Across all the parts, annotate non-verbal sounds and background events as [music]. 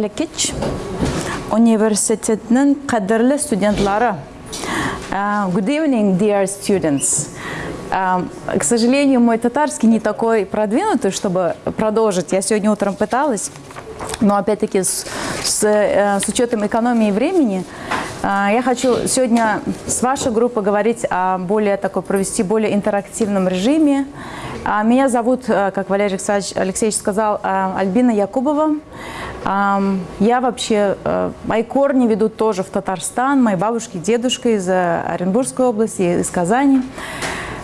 Лекич университетінің қадірлі студентлары. Uh, Good evening, dear students. Um, К сожалению, мой татарский не такой продвинутый, чтобы продолжить. Я сегодня утром пыталась, но опять-таки с, с, э, с учетом экономии времени э, я хочу сегодня с вашей группой говорить о более такой, провести более интерактивном режиме. А, Меня зовут, э, как Валерий Александрович Алексеевич сказал, э, Альбина Якубова. Я вообще, э, мои корни ведут тоже в Татарстан, мои бабушки, дедушка из э, Оренбургской области, из Казани.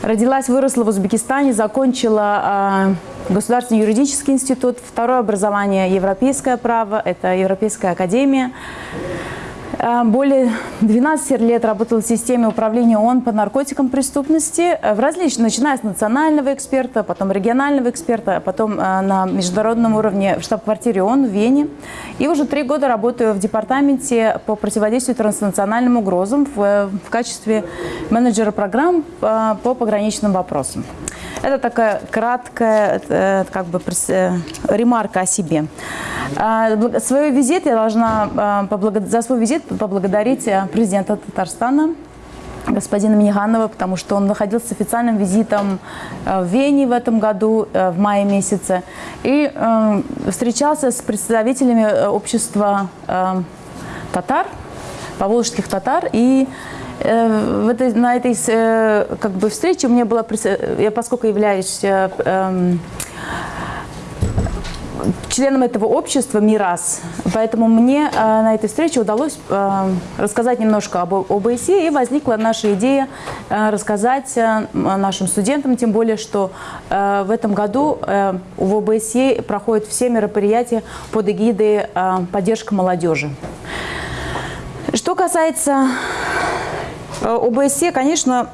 Родилась, выросла в Узбекистане, закончила э, Государственный юридический институт, второе образование европейское право, это Европейская академия. Э, Более 12 лет работала в системе управления ООН по наркотикам преступности, э, в различных, начиная с национального эксперта, потом регионального эксперта, а потом э, на международном уровне в штаб-квартире ООН в Вене. И уже три года работаю в департаменте по противодействию транснациональным угрозам в, в качестве менеджера программ по пограничным вопросам. Это такая краткая э, как бы, э, ремарка о себе. А, Свой визит я должна а, за свой визит поблагодарить а, президента Татарстана господина Миниганова, потому что он находился с официальным визитом э, в Вене в этом году, э, в мае месяце, и э, встречался с представителями э, общества э, татар, поволжских татар, и э, в этой, на этой э, как бы, встрече мне было, присо- я поскольку являюсь э, эм, членом этого общества МИРАС. Поэтому мне э, на этой встрече удалось э, рассказать немножко об ОБСЕ, и возникла наша идея э, рассказать э, нашим студентам, тем более, что э, в этом году э, в ОБСЕ проходят все мероприятия под эгидой э, поддержка молодежи. Касается э, ОБСЕ, конечно,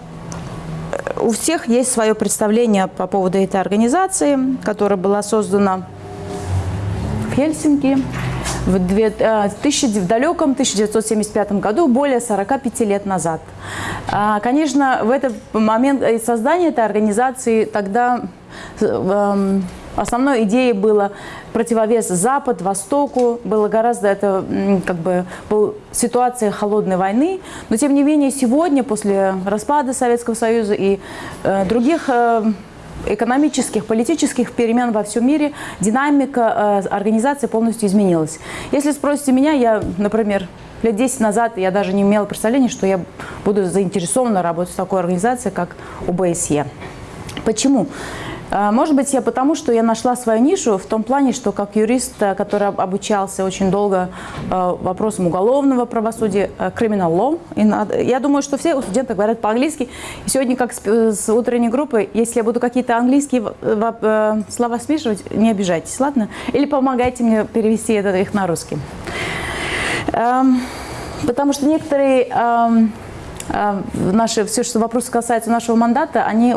у всех есть свое представление по поводу этой организации, которая была создана в Хельсинки в, две- э, тысяча- в далеком 1975 году, более 45 лет назад. А, Конечно, в этот момент э, создания этой организации тогда эм, основной идеей было противовес Запад, Востоку. Было гораздо это как бы был ситуация холодной войны. Но тем не менее сегодня, после распада Советского Союза и э, других э, экономических, политических перемен во всем мире, динамика э, организации полностью изменилась. Если спросите меня, я, например, лет 10 назад я даже не имела представления, что я буду заинтересована работать в такой организации, как ОБСЕ. Почему? Э, Может быть, я потому, что я нашла свою нишу в том плане, что как юрист, э, который об- обучался очень долго э, вопросам уголовного правосудия, э, criminal law, я думаю, что все студенты говорят по-английски. Сегодня, как с, утренней группой, если я буду какие-то английские слова смешивать, не обижайтесь, ладно? Или помогайте мне перевести это, их на русский. Эм, Потому что некоторые эм, наши, все, что вопросы касаются нашего мандата, они,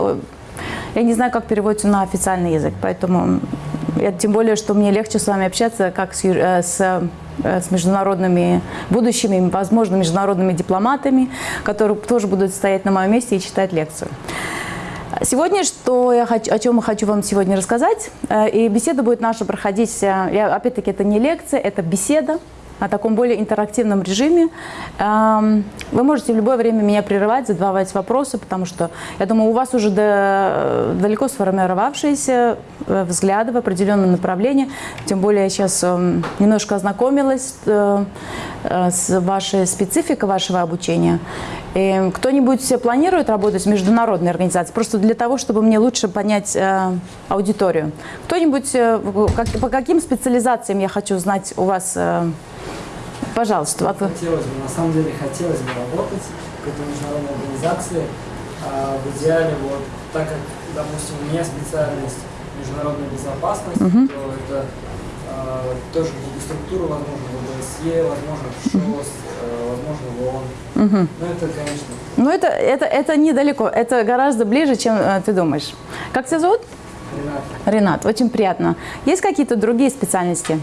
я не знаю, как переводятся на официальный язык, поэтому я, тем более, что мне легче с вами общаться, как с, э, с, э, с международными, будущими, возможно, международными дипломатами, которые тоже будут стоять на моем месте и читать лекцию. Сегодня, что я хочу, о чем я хочу вам сегодня рассказать, э, и беседа будет наша проходить, я- опять-таки, это не лекция, это беседа о таком более интерактивном режиме. Эм, Вы можете в любое время меня прерывать, задавать вопросы, потому что, я думаю, у вас уже до- далеко сформировавшиеся э, взгляды в определенном направлении. Тем более я сейчас эм, немножко ознакомилась э, э, с вашей спецификой вашего обучения. Кто-нибудь планирует работать в международной организации? Просто для того, чтобы мне лучше понять э, аудиторию. Кто-нибудь, э, как- по каким специализациям я хочу знать у вас? э, пожалуйста. вот вы. Хотелось бы, на самом деле хотелось бы работать в какой-то международной организации. А, в идеале, вот, так как, допустим, у меня специальность международная безопасность, Мгм. то это а, тоже какие-то структуры, возможно, в ОБСЕ, возможно, в ШОС, э, возможно, в ООН. Мгм. Но это, конечно, Ну, это, это, это недалеко, это гораздо ближе, чем э, ты думаешь. Как тебя зовут? Ренат. Ренат, очень приятно. Есть какие-то другие специальности?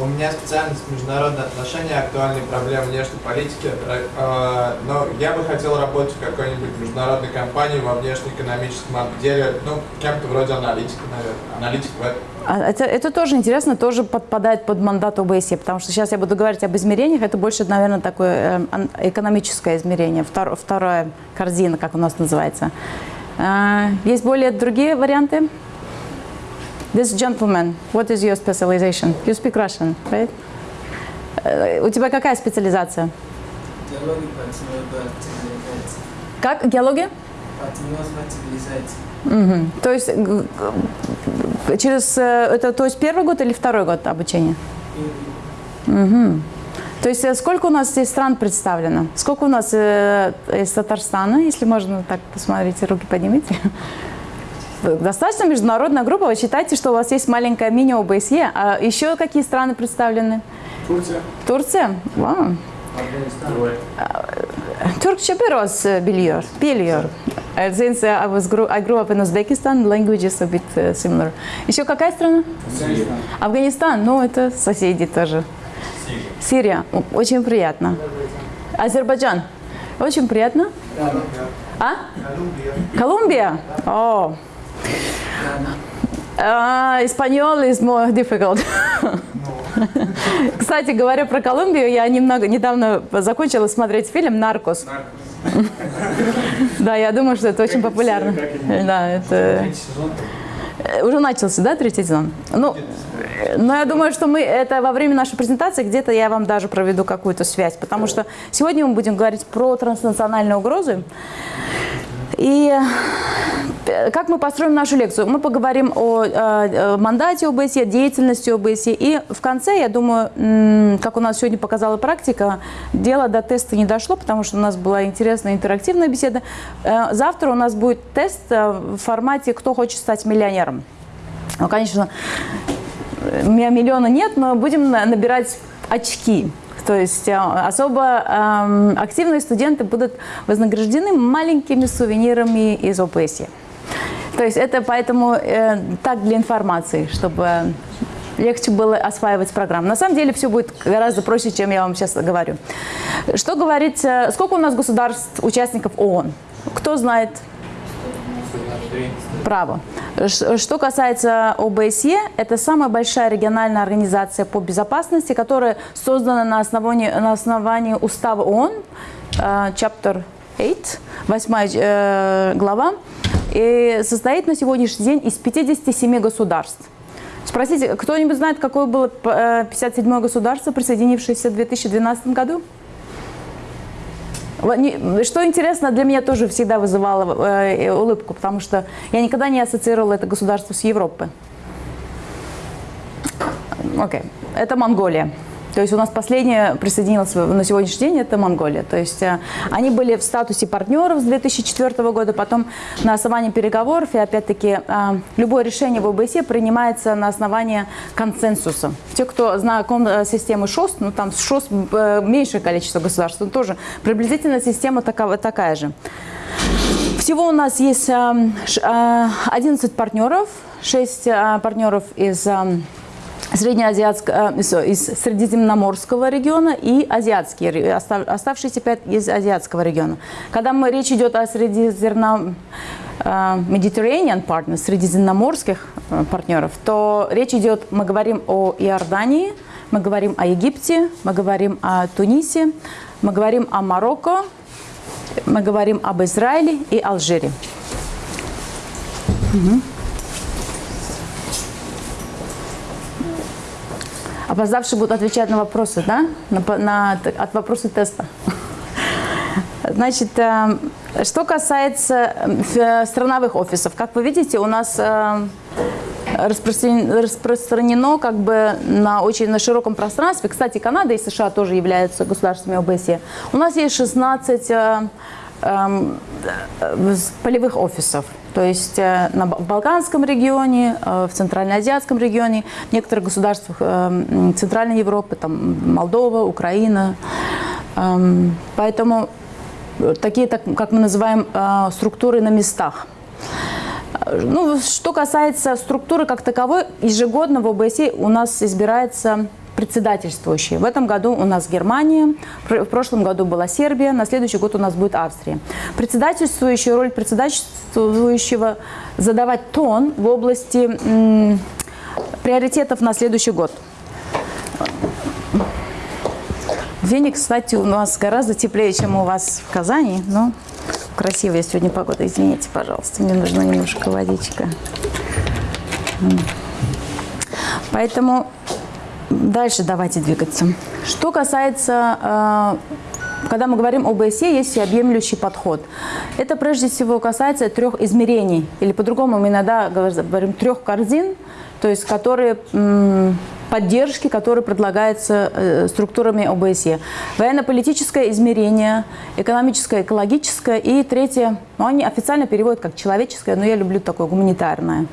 У меня специальность международные отношения, актуальные проблемы внешней политики. Э, Но я бы хотел работать в какой-нибудь международной компании во внешнеэкономическом отделе, ну, кем-то вроде аналитика, наверное. Аналитик в этом. А Это, это тоже интересно, тоже подпадает под мандат ОБСЕ, потому что сейчас я буду говорить об измерениях, это больше, наверное, такое э, экономическое измерение, втор- вторая корзина, как у нас называется. А, Есть более другие варианты? This gentleman, what is your specialization? You speak Russian, right? Э, У тебя какая специализация? Партнерства цивилизации. Как? Геология? Цивилизации. Мгм. То есть через э, это то есть первый год или второй год обучения? Первый. То есть э, сколько у нас здесь стран представлено? Сколько у нас э, из Татарстана, если можно так посмотрите, руки поднимите? Достаточно международная группа. Вы считаете, что у вас есть маленькая мини-ОБСЕ. А еще какие страны представлены? Турция, Турция? Вау. Turkçe biraz biliyor, biliyor. Since I was grew, I grew up in Uzbekistan, language is a bit uh, similar. Еще какая страна? Афганистан, ну это соседи тоже. Сирия. О, Очень приятно. Азербайджан. Очень приятно. А? Колумбия. О. А, Испаньол is more difficult. Кстати, говоря про Колумбию, я немного недавно закончила смотреть фильм «Наркос». Да, я думаю, что это очень популярно. Да, это... Э, Уже начался, да, третий сезон? Ну, э, но я думаю, что мы это во время нашей презентации где-то я вам даже проведу какую-то связь, потому что сегодня мы будем говорить про транснациональные угрозы. И э, как мы построим нашу лекцию? Мы поговорим о э, э, мандате ОБСЕ, деятельности ОБСЕ. И в конце, я думаю, как у нас сегодня показала практика, дело до теста не дошло, потому что у нас была интересная интерактивная беседа. Э, Завтра у нас будет тест в формате «Кто хочет стать миллионером?». Ну, конечно, у меня миллиона нет, но будем на- набирать очки. То есть э, особо эм, активные студенты будут вознаграждены маленькими сувенирами из ОПСИ. То есть это поэтому э, так для информации, чтобы легче было осваивать программу. На самом деле все будет гораздо проще, чем я вам сейчас говорю. Что говорить, э, сколько у нас государств, участников ООН? Кто знает? Право. Что касается ОБСЕ, это самая большая региональная организация по безопасности, которая создана на основании, на основании устава ООН, э, Chapter 8, 8 глава, и состоит на сегодняшний день из 57 государств. Спросите, кто-нибудь знает, какое было э, 57 государство, присоединившееся в 2012 году? Что интересно, для меня тоже всегда вызывало э, улыбку, потому что я никогда не ассоциировала это государство с Европой. Окей, это Монголия. То есть у нас последняя присоединилась на сегодняшний день, это Монголия. То есть э, они были в статусе партнеров с 2004 года, потом на основании переговоров, и опять-таки э, любое решение в ОБСЕ принимается на основании консенсуса. Те, кто знаком э, с системой ШОС, ну там ШОС меньшее количество государств, но тоже приблизительно система такова, такая же. Всего у нас есть эм, ш- э, 11 партнеров, 6 э, партнеров из среднеазиатского, э, из, из средиземноморского региона и азиатские, оставшиеся 5 из азиатского региона. Когда мы, речь идет о средиземном э, Mediterranean partners, средиземноморских э, партнеров, то речь идет, мы говорим о Иордании, мы говорим о Египте, мы говорим о Тунисе, мы говорим о Марокко, мы говорим об Израиле и Алжире. Мгм. Опоздавшие будут отвечать на вопросы, да? На, на от вопросы теста. [laughs] Значит, э, что касается э, страновых офисов, как вы видите, у нас э, распространено, как бы на очень на широком пространстве. Кстати, Канада и США тоже являются государствами ОБСЕ. У нас есть 16 э, эм, э, с- полевых офисов. То есть э, на Балканском регионе, э, в Центральноазиатском регионе, в некоторых государствах э, м, Центральной Европы, там Молдова, Украина. Эм, Поэтому такие, так, как мы называем, э, структуры на местах. Ну, что касается структуры как таковой, ежегодно в ОБСЕ у нас избирается председательствующий. В этом году у нас Германия, в прошлом году была Сербия, на следующий год у нас будет Австрия. Председательствующая роль председательствующего задавать тон в области приоритетов на следующий год. В Вене, кстати, у нас гораздо теплее, чем у вас в Казани, но красивая сегодня погода. Извините, пожалуйста, мне нужна немножко водичка. Поэтому дальше давайте двигаться. Что касается, э, когда мы говорим об ОБСЕ, есть всеобъемлющий подход. Это прежде всего касается трех измерений, или по-другому мы иногда говорим трех корзин, то есть которые поддержки, которые предлагаются э, структурами ОБСЕ. Военно-политическое измерение, экономическое, экологическое и третье, ну, они официально переводят как человеческое, но я люблю такое гуманитарное.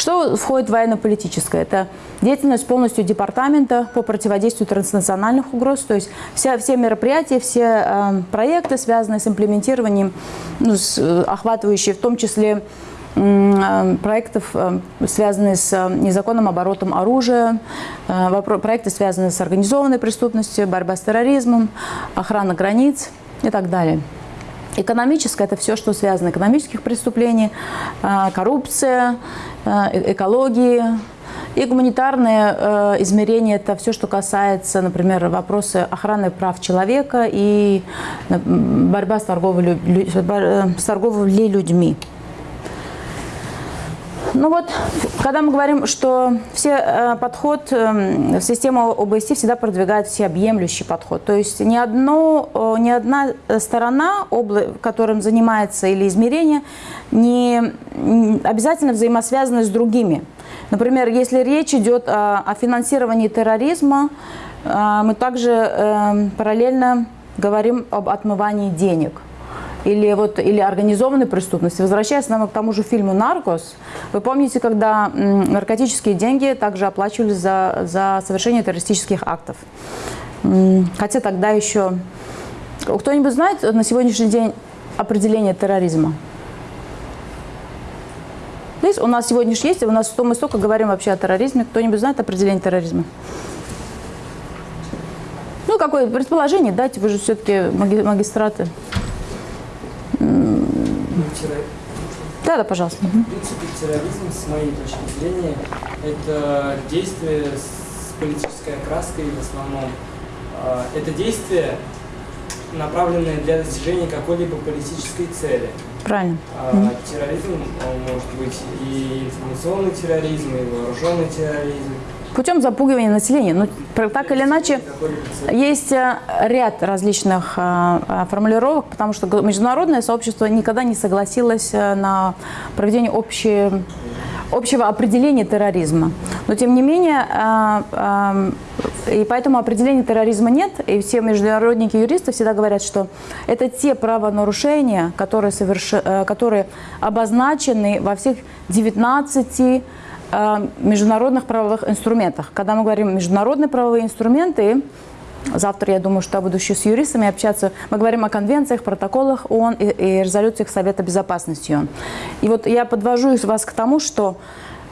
Что входит в военно-политическое? Это деятельность полностью департамента по противодействию транснациональных угроз, то есть вся, все мероприятия, все э, проекты, связанные с имплементированием, ну, с, э, охватывающие в том числе Э, проектов, э, связанные с э, незаконным оборотом оружия, проекты, связанные с организованной преступностью, борьба с терроризмом, охрана границ и так далее. Экономическое – это все, что связано с экономических преступлений, коррупция, экологии. И гуманитарное измерение – это все, что касается, например, вопросы охраны прав человека и борьба с торговлей, с торговлей людьми. Ну вот, когда мы говорим, что все э, подход э, в систему ОБСЕ всегда продвигает всеобъемлющий подход. То есть ни, одно, э, ни одна сторона, обла которым занимается или измерение, не обязательно взаимосвязаны с другими. Например, если речь идет о, о финансировании терроризма, э, мы также э, параллельно говорим об отмывании денег – или, вот, или организованной преступности. Возвращаясь нам к тому же фильму «Наркос», вы помните, когда наркотические деньги также оплачивались за, за совершение террористических актов. Хотя тогда еще... Кто-нибудь знает на сегодняшний день определение терроризма? Здесь у нас сегодня же есть, у нас мы столько говорим вообще о терроризме. Кто-нибудь знает определение терроризма? Ну, какое предположение дайте, вы же все-таки магистраты терроризм. Да, да, пожалуйста. В принципе, терроризм, с моей точки зрения, это действие с политической окраской в основном. А, это действие, направленное для достижения какой-либо политической цели. Правильно. А, терроризм может быть и информационный терроризм, и вооруженный терроризм, путем запугивания населения. Но ну, так или иначе, есть э, ряд различных э, э, формулировок, потому что международное сообщество никогда не согласилось на проведение общей, общего определения терроризма. Но тем не менее, и поэтому определения терроризма нет, и все международники юристы всегда говорят, что это те правонарушения, которые, соверш... которые обозначены во всех 19 международных правовых инструментах. Когда мы говорим международные правовые инструменты, завтра, я думаю, что я буду еще с юристами общаться, мы говорим о конвенциях, протоколах ООН и, и резолюциях Совета Безопасности ООН. И вот я подвожу вас к тому, что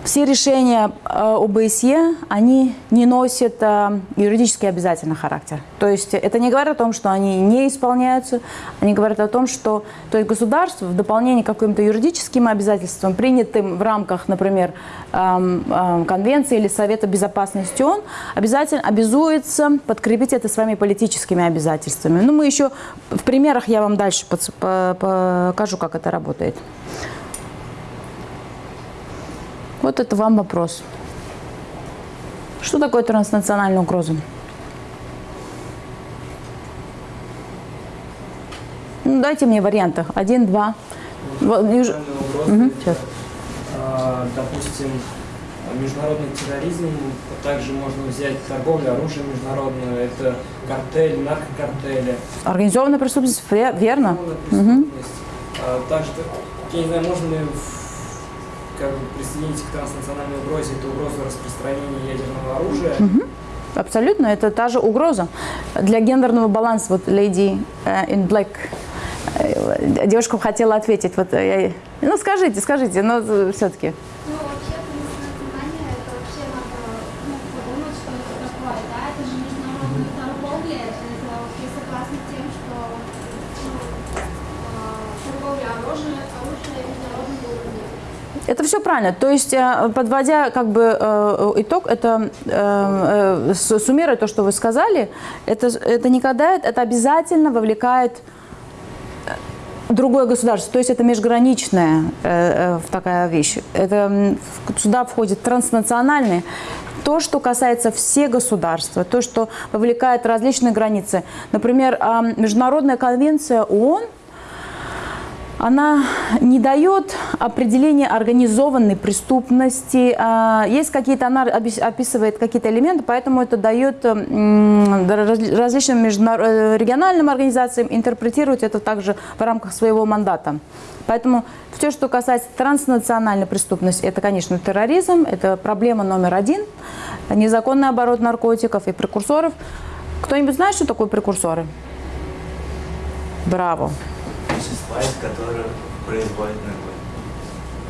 все решения э, ОБСЕ, они не носят э, юридически обязательный характер. То есть это не говорит о том, что они не исполняются, они говорят о том, что то есть государство в дополнение к каким-то юридическим обязательствам, принятым в рамках, например, эм, эм, Конвенции или Совета Безопасности ООН, обязательно обязуется подкрепить это своими политическими обязательствами. Ну, мы еще в примерах я вам дальше покажу, как это работает. Вот это вам вопрос. Что такое транснациональная угроза? Ну, дайте мне варианты. Один, два. Вот, угу, сейчас. А, допустим, международный терроризм, также можно взять торговлю оружием международную, это картель, наркокартели. Организованная преступность, верно? Преступность. Угу. А, также, я не знаю, можно ли как бы присоединить к транснациональной угрозе, это угроза распространения ядерного оружия. Угу. Абсолютно, это та же угроза. Для гендерного баланса, вот Lady э, in Black Э, Девушка хотела ответить. Вот, э, я- ну, скажите, скажите, но все-таки. Все правильно. То есть, э, подводя как бы э, итог, это э, э, суммируя то, что вы сказали, это, это никогда, это обязательно вовлекает э, другое государство. То есть это межграничная э, э, такая вещь. Это сюда входит транснациональные. То, что касается всех государств, то, что вовлекает различные границы. Например, а, Международная конвенция ООН она не дает определения организованной преступности. А, Есть какие-то, она описывает какие-то элементы, поэтому это дает м, раз- различным э, региональным организациям интерпретировать это также в рамках своего мандата. Поэтому все, что касается транснациональной преступности, это, конечно, терроризм, это проблема номер один, незаконный оборот наркотиков и прекурсоров. Кто-нибудь знает, что такое прекурсоры? Браво. Вещества, из которых производят наркотики.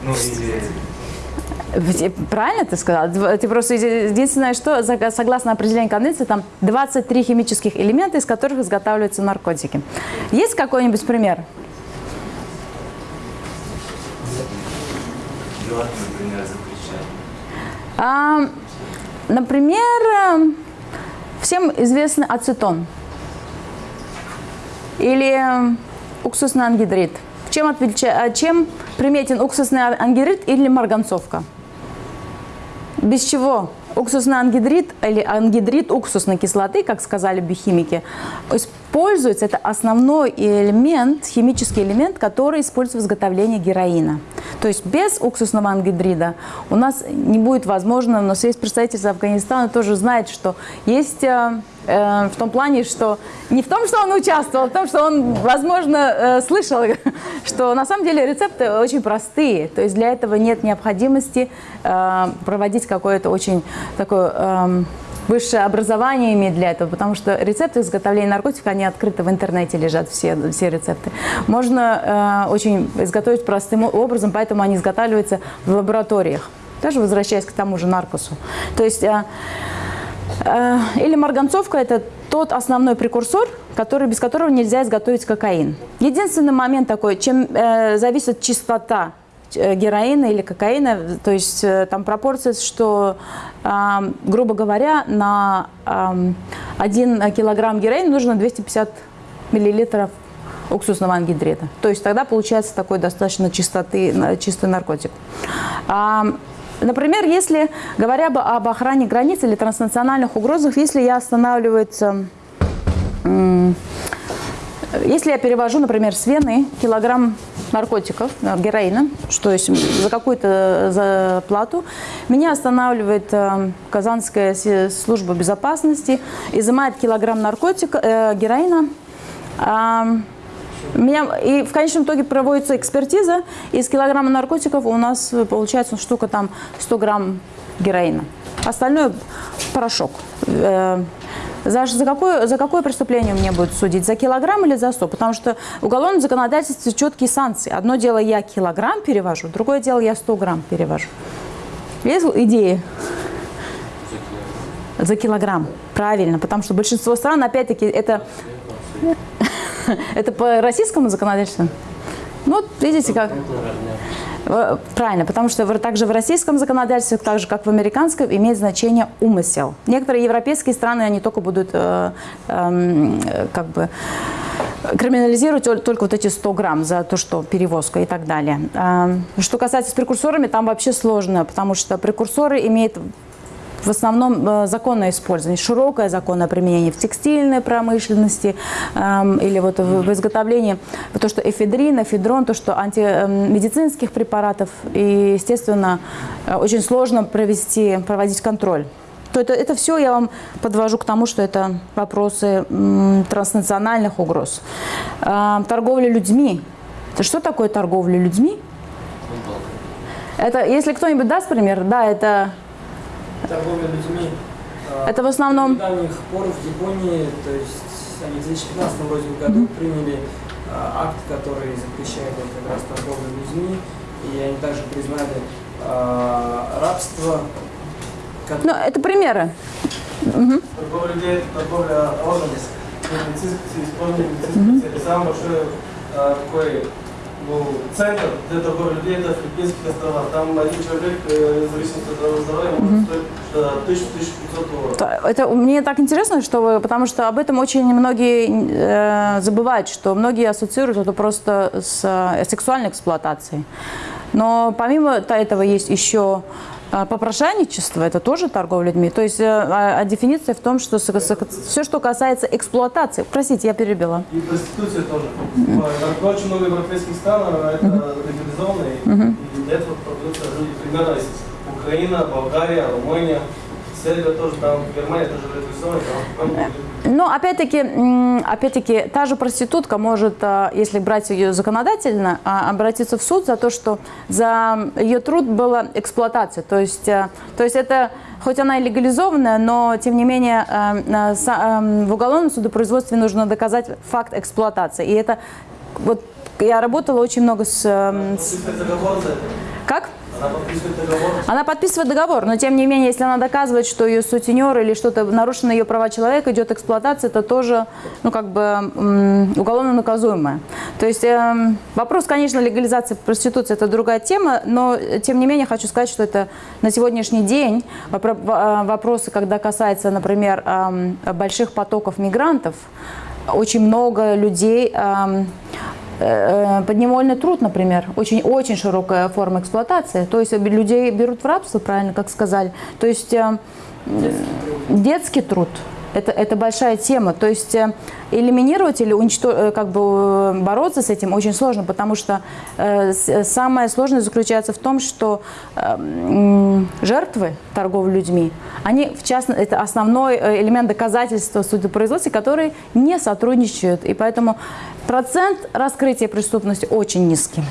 Ну или... Правильно ты сказала? Дв- Ты просто еди- единственное, что согласно определению конвенции, там 23 химических элемента, из которых изготавливаются наркотики. Есть какой-нибудь пример? Например. А, например, э, всем известный ацетон или э, уксусный ангидрид. Чем, а чем приметен уксусный ангидрид или марганцовка? Без чего уксусный ангидрид или ангидрид уксусной кислоты, как сказали биохимики, используется, это основной элемент, химический элемент, который используется в изготовлении героина. То есть без уксусного ангидрида у нас не будет возможно, у нас есть представитель Афганистана, тоже знает, что есть э, э, в том плане, что не в том, что он участвовал, а в том, что он, возможно, э, слышал, [laughs] что на самом деле рецепты очень простые. То есть для этого нет необходимости э, проводить какое-то очень такое эм, высшее образование иметь для этого, потому что рецепты изготовления наркотиков, они открыты в интернете лежат, все, все рецепты. Можно э, очень изготовить простым образом, поэтому они изготавливаются в лабораториях. Даже возвращаясь к тому же наркосу. То есть э, э, или марганцовка – это тот основной прекурсор, который, без которого нельзя изготовить кокаин. Единственный момент такой, чем э, зависит чистота э, героина или кокаина, то есть э, там пропорция, что, э, грубо говоря, на э, 1 килограмм героина нужно 250 миллилитров уксусного ангидрида. То есть тогда получается такой достаточно чистоты, чистый наркотик. Например, если, говоря бы об охране границ или транснациональных угрозах, если я останавливается, м, если я перевожу, например, с Вены килограмм наркотиков, э, героина, что есть за какую-то заплату, меня останавливает э, Казанская служба безопасности, изымает килограмм наркотика, э, героина, а, меня, и в конечном итоге проводится экспертиза. Из килограмма наркотиков у нас э, получается штука там 100 грамм героина. Остальное порошок. Э, За, за, какое, за какое преступление мне будут судить? За килограмм или за 100? Потому что в уголовном законодательстве четкие санкции. Одно дело я килограмм перевожу, другое дело я 100 грамм перевожу. Есть идеи? За килограмм. Правильно, потому что большинство стран, опять-таки, это [laughs] это по российскому законодательству? Ну, видите, как... Правильно, потому что также в российском законодательстве, так же как в американском, имеет значение умысел. Некоторые европейские страны, они только будут э, э, как бы криминализировать тол- только вот эти 100 грамм за то, что перевозка и так далее. Эм, Что касается с прекурсорами, там вообще сложно, потому что прекурсоры имеют в основном э, законное использование, широкое законное применение в текстильной промышленности эм, или вот в, в изготовлении то, что эфедрин, эфедрон, то, что антимедицинских препаратов. И, естественно, э, очень сложно провести, проводить контроль. То это, это все я вам подвожу к тому, что это вопросы м, транснациональных угроз. Э, торговля людьми. Это Что такое торговля людьми? Это, если кто-нибудь даст пример, да, это Торговля людьми. э, Это в основном- С недавних пор в Японии, то есть они в 2015 вроде году приняли а, акт, который запрещает вот как раз торговлю людьми, и они также признали а, рабство. как- Ну, это примеры. Торговля людей – это торговля органами. Медицинский, использование медицинской цели. Самый большой а, такой ну, центр для торговли людей – это Филиппинские острова. Там один человек, э, в зависимости от своего здоровья, может стоить 1000-1500 долларов. Это мне так интересно, что вы, потому что об этом очень многие э, забывают, что многие ассоциируют это просто с э, сексуальной эксплуатацией. Но помимо этого есть еще попрошайничество, это тоже торговля людьми. То есть э, а- а дефиниция в том, что все, что касается эксплуатации, простите, я перебила. И проституция тоже. Очень много европейских стран а, это легализовано, и, для этого продаются люди. Примерно есть Украина, Болгария, Румыния, Сербия тоже, там Германия тоже легализована, там, там Но опять-таки, опять-таки, та же проститутка может, а, если брать ее законодательно, а, обратиться в суд за то, что за ее труд была эксплуатация. То есть, а, то есть это, хоть она и легализованная, но тем не менее са- а, в уголовном судопроизводстве нужно доказать факт эксплуатации. И это вот я работала очень много с, с- как? Она подписывает договор. Но тем не менее, если она доказывает, что ее сутенер или что-то нарушено ее права человека, идет эксплуатация, это тоже, ну, как бы уголовно наказуемое. То есть эм, вопрос, конечно, легализации проституции – это другая тема, но э, тем не менее хочу сказать, что это на сегодняшний день э, вопросы, когда касается, например, эм, больших потоков мигрантов, очень много людей э, подневольный труд, например, очень, очень широкая форма эксплуатации. То есть людей берут в рабство, правильно, как сказали. То есть э, детский труд. Это, это большая тема. То есть э, элиминировать или уничтожить, как бы э, бороться с этим очень сложно, потому что э, с- самое сложное заключается в том, что э, жертвы торговли людьми, они, в частности, это основной э, элемент доказательства судопроизводства, которые не сотрудничают. И поэтому процент раскрытия преступности очень низкий.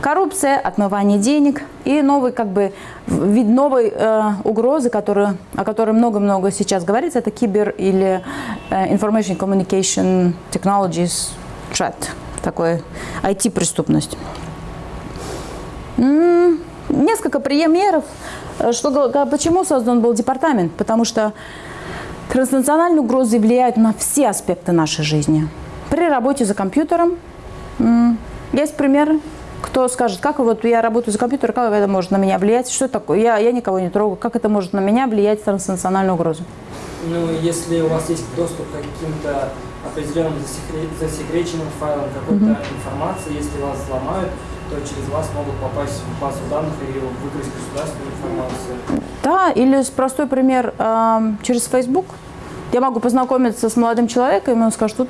Коррупция, отмывание денег и новый, как бы, вид новой э, угрозы, которую, о которой много-много сейчас говорится, это кибер или э, information communication technologies threat, такой IT-преступность. М, Несколько примеров, э, что, га- почему создан был департамент, потому что транснациональные угрозы влияют на все аспекты нашей жизни. При работе за компьютером м, есть пример, кто скажет, как вот я работаю за компьютером, как это может на меня влиять, что такое, я, я никого не трогаю, как это может на меня влиять транснациональную угрозу. Ну, если у вас есть доступ к каким-то определенным засекре- засекреченным файлам какой-то информации, если вас взломают, то через вас могут попасть в базу данных и выкрасть государственную информацию. Да, или простой пример эм, через Facebook. Я могу познакомиться с молодым человеком, и он скажет, тут,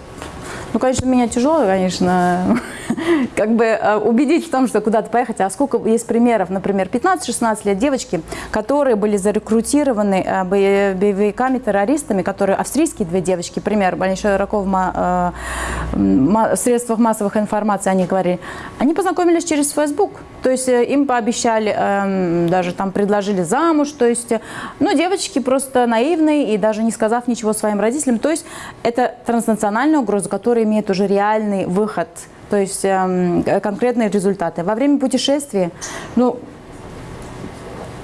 ну, конечно, меня тяжело, конечно, [laughs] как бы э, убедить в том, что куда-то поехать. А сколько есть примеров, например, 15-16 лет девочки, которые были зарекрутированы э, бо- боевиками-террористами, которые австрийские две девочки, пример, Большой Раков в средствах массовых информации, они говорили, они познакомились через Facebook. То есть э, им пообещали, эм, даже там предложили замуж, то есть, э, ну, девочки просто наивные и даже не сказав ничего своим родителям. То есть это транснациональная угроза, которая имеет уже реальный выход, то есть эм, э, конкретные результаты. Во время путешествия, ну,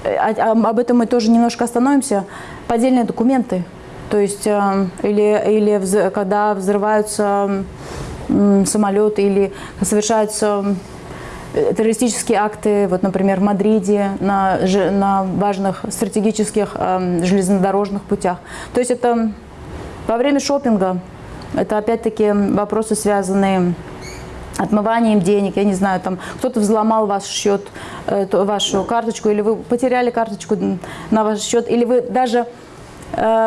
э, а- об этом мы тоже немножко остановимся, поддельные документы. То есть, э, или, или вз- когда взрываются самолеты, или совершаются э, террористические акты, вот, например, в Мадриде, на, на важных стратегических эм, железнодорожных путях. То есть это во время шопинга, это опять-таки вопросы, связанные отмыванием денег, я не знаю, там кто-то взломал ваш счет, э, вашу карточку, или вы потеряли карточку на ваш счет, или вы даже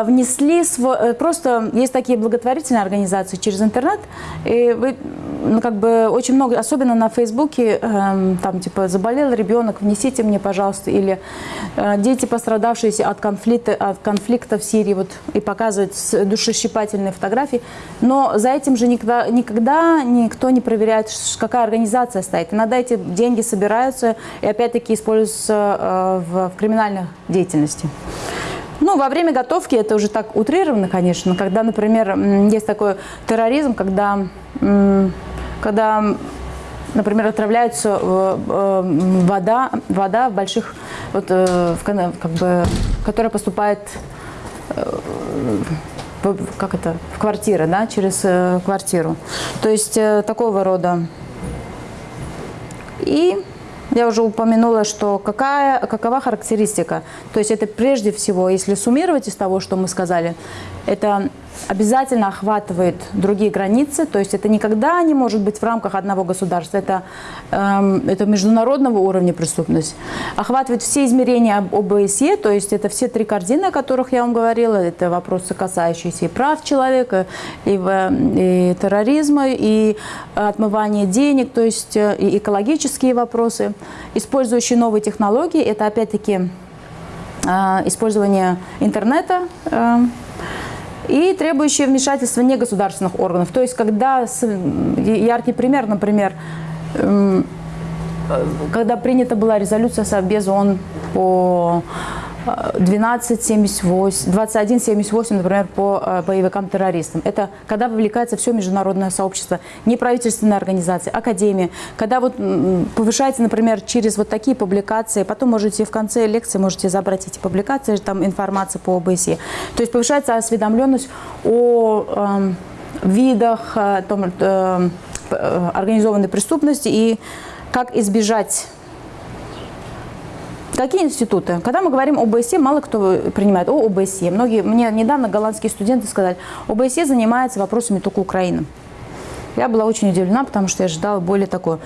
внесли свой, э, просто есть такие благотворительные организации через интернет, и вы ну, как бы очень много, особенно на Фейсбуке, эм, там типа заболел ребенок, внесите мне, пожалуйста, или э, дети, пострадавшие от конфликта, от конфликта в Сирии, вот и показывают душещипательные фотографии, но за этим же никогда, никогда никто не проверяет, какая организация стоит. Иногда эти деньги собираются и опять-таки используются э, в, в криминальной деятельности. Ну, во время готовки это уже так утрировано, конечно, когда, например, есть такой терроризм, когда когда, например, отравляется э, э, вода, вода в больших, вот, э, как бы, которая поступает как это, в квартиры, да, через квартиру. То есть такого рода. И я уже упомянула, что какая, какова характеристика. То есть это прежде всего, если суммировать из того, что мы сказали, это обязательно охватывает другие границы, то есть это никогда не может быть в рамках одного государства, это, эм, это международного уровня преступность. Охватывает все измерения об- ОБСЕ, то есть это все три корзины, о которых я вам говорила, это вопросы, касающиеся и прав человека, и, и терроризма, и отмывания денег, то есть э, и экологические вопросы, использующие новые технологии, это опять-таки э, использование интернета, э, и требующие вмешательства негосударственных органов. То есть, когда, яркий пример, например, эм, э, когда принята была резолюция Совбеза ООН по 1278, 2178, например, по э, боевикам-террористам. Это когда вовлекается все международное сообщество, неправительственные организации, академии. Когда вот м, повышается, например, через вот такие публикации, потом можете в конце лекции можете забрать эти публикации, там информация по ОБСЕ. То есть повышается осведомленность о эм, видах э, э, э, организованной преступности и как избежать Какие институты? Когда мы говорим об ОБСЕ, мало кто принимает. О, ОБСЕ. Многие, мне недавно голландские студенты сказали, ОБСЕ занимается вопросами только Украины. Я была очень удивлена, потому что я ожидала более такое.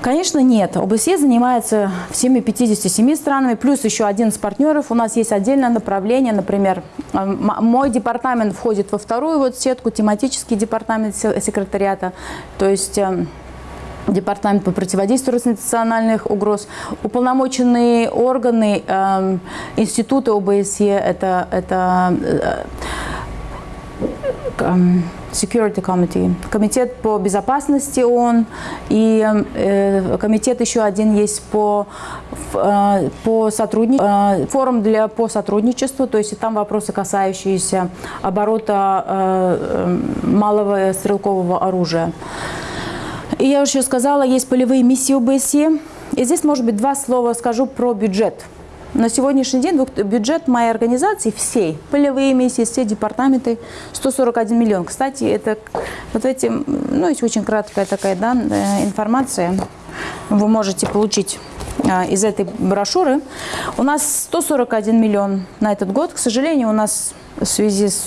Конечно, нет. ОБСЕ занимается всеми 57 странами, плюс еще 11 партнеров. У нас есть отдельное направление, например, мой департамент входит во вторую вот сетку, тематический департамент се- секретариата. То есть э, Департамент по противодействию национальных угроз, уполномоченные органы, эм, институты ОБСЕ, это, это э, эм, Security Committee, комитет по безопасности ООН и э, комитет еще один есть по, э, по сотрудничеству, форум для, по сотрудничеству, то есть там вопросы, касающиеся оборота э, э, малого стрелкового оружия. И я уже сказала, есть полевые миссии ОБСЕ. И здесь, может быть, два слова скажу про бюджет. На сегодняшний день бюджет моей организации всей, полевые миссии, все департаменты, 141 миллион. Кстати, это вот эти, ну, есть очень краткая такая да, э, информация, вы можете получить а, из этой брошюры. У нас 141 миллион на этот год. К сожалению, у нас в связи с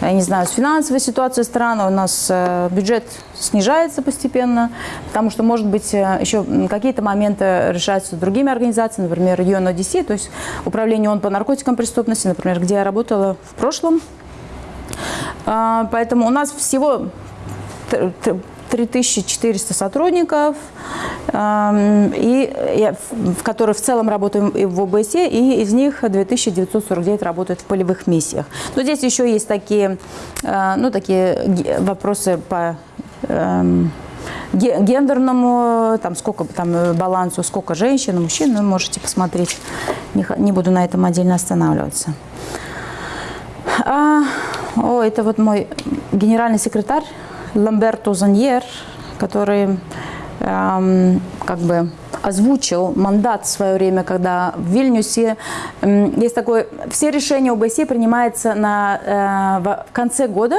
я не знаю, с финансовой ситуацией страны у нас э, бюджет снижается постепенно, потому что, может быть, э, еще какие-то моменты решаются другими организациями, например, UNODC, то есть Управление ООН по наркотикам преступности, например, где я работала в прошлом. А, Поэтому у нас всего 3400 сотрудников, эм, и в которые в целом работаем и в ОБСЕ, и из них 2949 работают в полевых миссиях. Но здесь еще есть такие, э, ну, такие вопросы по эм, ге- гендерному, там сколько там э, балансу, сколько женщин, мужчин, вы можете посмотреть. Не, не буду на этом отдельно останавливаться. А, о, это вот мой генеральный секретарь Ламберто Заньер, который эм, как бы озвучил мандат в свое время, когда в Вильнюсе м, есть такое, все решения ОБСЕ принимаются на, э, в конце года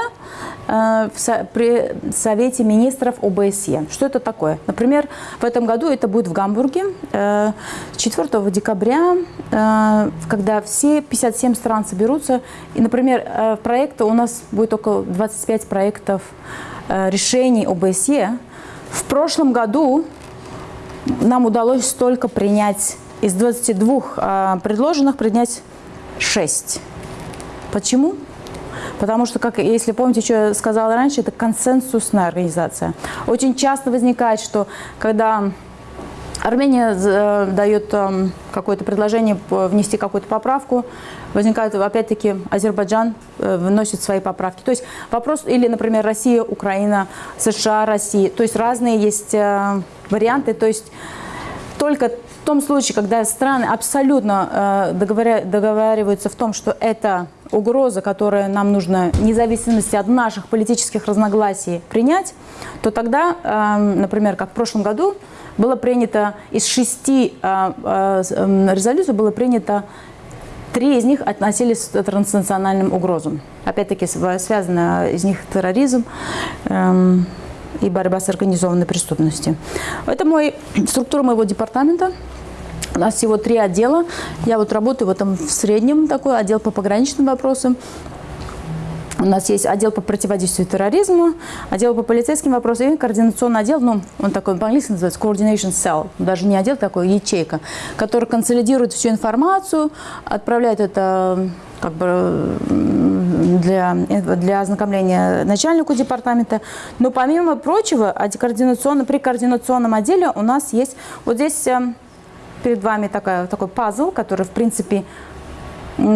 э, в при Совете министров ОБСЕ. Что это такое? Например, в этом году это будет в Гамбурге э, 4 декабря, э, когда все 57 стран соберутся. И, например, проекта у нас будет около 25 проектов решений ОБСЕ. В прошлом году нам удалось только принять из 22 э, предложенных принять 6. Почему? Потому что, как, если помните, что я сказала раньше, это консенсусная организация. Очень часто возникает, что когда Армения э, дает эм, какое-то предложение внести какую-то поправку, возникает, опять-таки, Азербайджан э, вносит свои поправки. То есть вопрос, или, например, Россия, Украина, США, Россия. То есть разные есть э, варианты. То есть только в том случае, когда страны абсолютно э, договариваются в том, что это угроза, которая нам нужно, вне от наших политических разногласий, принять, то тогда, э, например, как в прошлом году, было принято из шести э, э, эм, резолюций было принято Три из них относились к транснациональным угрозам. Опять-таки св- связано из них терроризм эм, и борьба с организованной преступностью. Это мой, структура моего департамента. У нас всего три отдела. Я вот работаю в этом в среднем такой отдел по пограничным вопросам. У нас есть отдел по противодействию терроризму, отдел по полицейским вопросам и координационный отдел, ну, он такой по-английски называется Coordination Cell, даже не отдел такой, ячейка, который консолидирует всю информацию, отправляет это как бы для, для ознакомления начальнику департамента. Но помимо прочего, координационно, при координационном отделе у нас есть вот здесь э, перед вами такая, такой пазл, который, в принципе,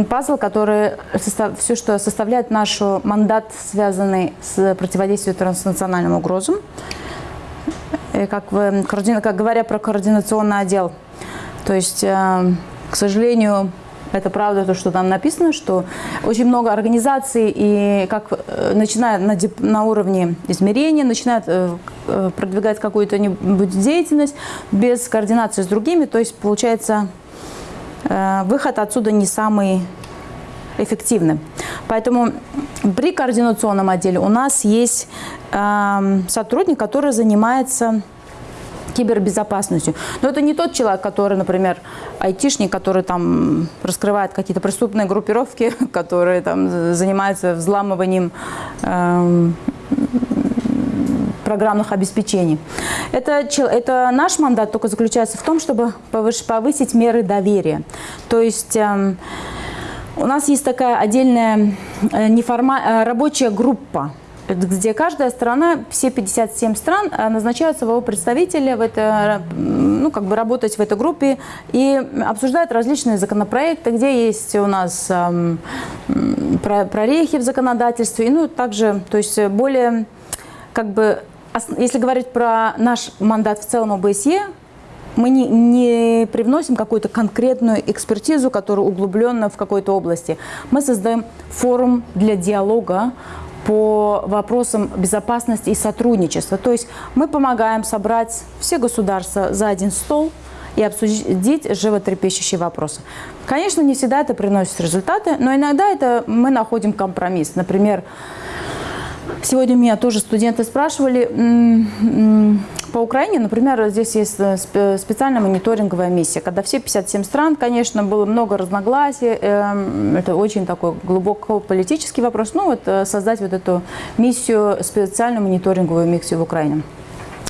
пазл, который все, что составляет наш мандат, связанный с противодействием транснациональным угрозам. И как, вы- как говоря про координационный отдел, то есть, э, к сожалению, это правда, то, что там написано, что очень много организаций, и как э, начиная на, на уровне измерения, начинают э, продвигать какую-то деятельность без координации с другими, то есть получается выход отсюда не самый эффективный. Поэтому при координационном отделе у нас есть эм, сотрудник, который занимается кибербезопасностью. Но это не тот человек, который, например, айтишник, который там раскрывает какие-то преступные группировки, [laughs] которые там занимаются взламыванием эм, программных обеспечений. Это, это наш мандат только заключается в том, чтобы повысить меры доверия. То есть эм, у нас есть такая отдельная э, неформа- э, рабочая группа, где каждая страна, все 57 стран, э, назначают своего представителя в это, ну, как бы работать в этой группе и обсуждают различные законопроекты, где есть у нас эм, прорехи в законодательстве, и, ну, также, то есть более, как бы, если говорить про наш мандат в целом ОБСЕ, мы не, не привносим какую-то конкретную экспертизу, которая углублена в какой-то области. Мы создаем форум для диалога по вопросам безопасности и сотрудничества. То есть мы помогаем собрать все государства за один стол и обсудить животрепещущие вопросы. Конечно, не всегда это приносит результаты, но иногда это мы находим компромисс. Например, Сегодня меня тоже студенты спрашивали по Украине, например, здесь есть э, спе- специальная мониторинговая миссия, когда все 57 стран, конечно, было много разногласий, эм, это очень такой глубоко политический вопрос, ну вот э, создать вот эту миссию, специальную мониторинговую миссию в Украине.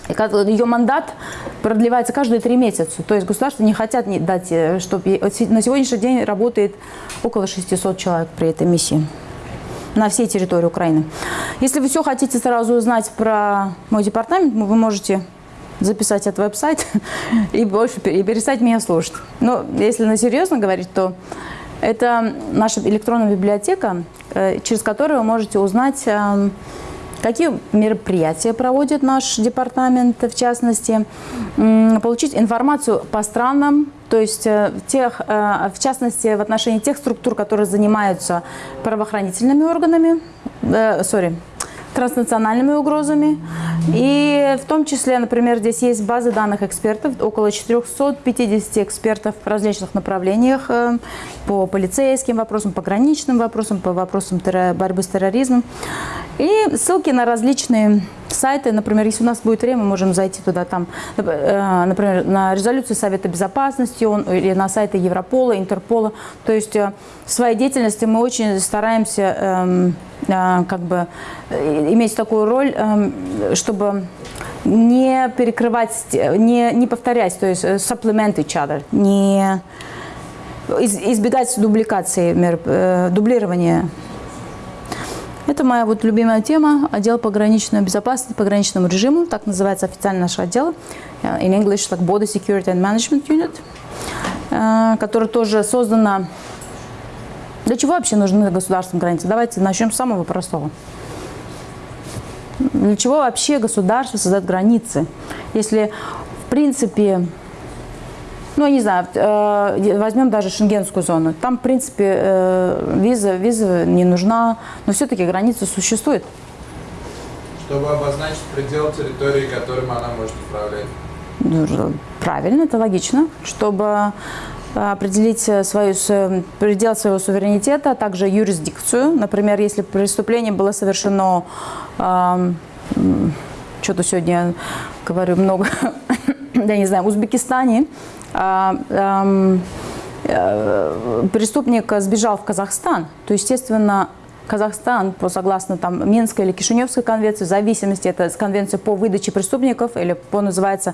Ее мандат продлевается каждые три месяца. То есть государства не хотят дать, чтобы на сегодняшний день работает около 600 человек при этой миссии на всей территории Украины. Если вы все хотите сразу узнать про мой департамент, ну, вы можете записать этот веб-сайт [laughs] и больше и перестать меня слушать. Но если на серьезно говорить, то это наша электронная библиотека, э, через которую вы можете узнать, эм, какие мероприятия проводит наш департамент, в частности, получить информацию по странам, то есть э, тех, э, в частности, в отношении тех структур, которые занимаются правоохранительными органами, э, sorry, транснациональными угрозами. И в том числе, например, здесь есть базы данных экспертов, около 450 экспертов в различных направлениях э, по полицейским вопросам, пограничным вопросам, по вопросам борьбы с терроризмом. И ссылки на различные сайты, например, если у нас будет время, мы можем зайти туда, там, э, например, на резолюцию Совета Безопасности он, или на сайты Европола, Интерпола. То есть э, в своей деятельности мы очень стараемся эм, как бы э, иметь такую роль, эм, чтобы не перекрывать, не, не повторять, то есть э, supplement each other, не из- избегать дубликации, э, дублирования. Это моя вот любимая тема, отдел пограничной безопасности, пограничному режиму, так называется официально наш отдел, э, in English, like Border Security and Management Unit, э, который тоже создана... Для чего вообще нужны государственные границы? Давайте начнем с самого простого. Для чего вообще государство создает границы? Если, в принципе, Ну, не знаю, э, возьмем даже шенгенскую зону. Там, в принципе, э, виза, виза не нужна, но все-таки граница существует. Чтобы обозначить предел территории, которым она может управлять. Правильно, это логично. Чтобы определить свою, с- предел своего суверенитета, а также юрисдикцию. Например, если преступление было совершено, что-то сегодня говорю много, [coughs] я не знаю, в Узбекистане, ам, э, преступник сбежал в Казахстан, то, естественно, Казахстан, по согласно там Минской или Кишиневской конвенции, в зависимости, это конвенция по выдаче преступников или по называется,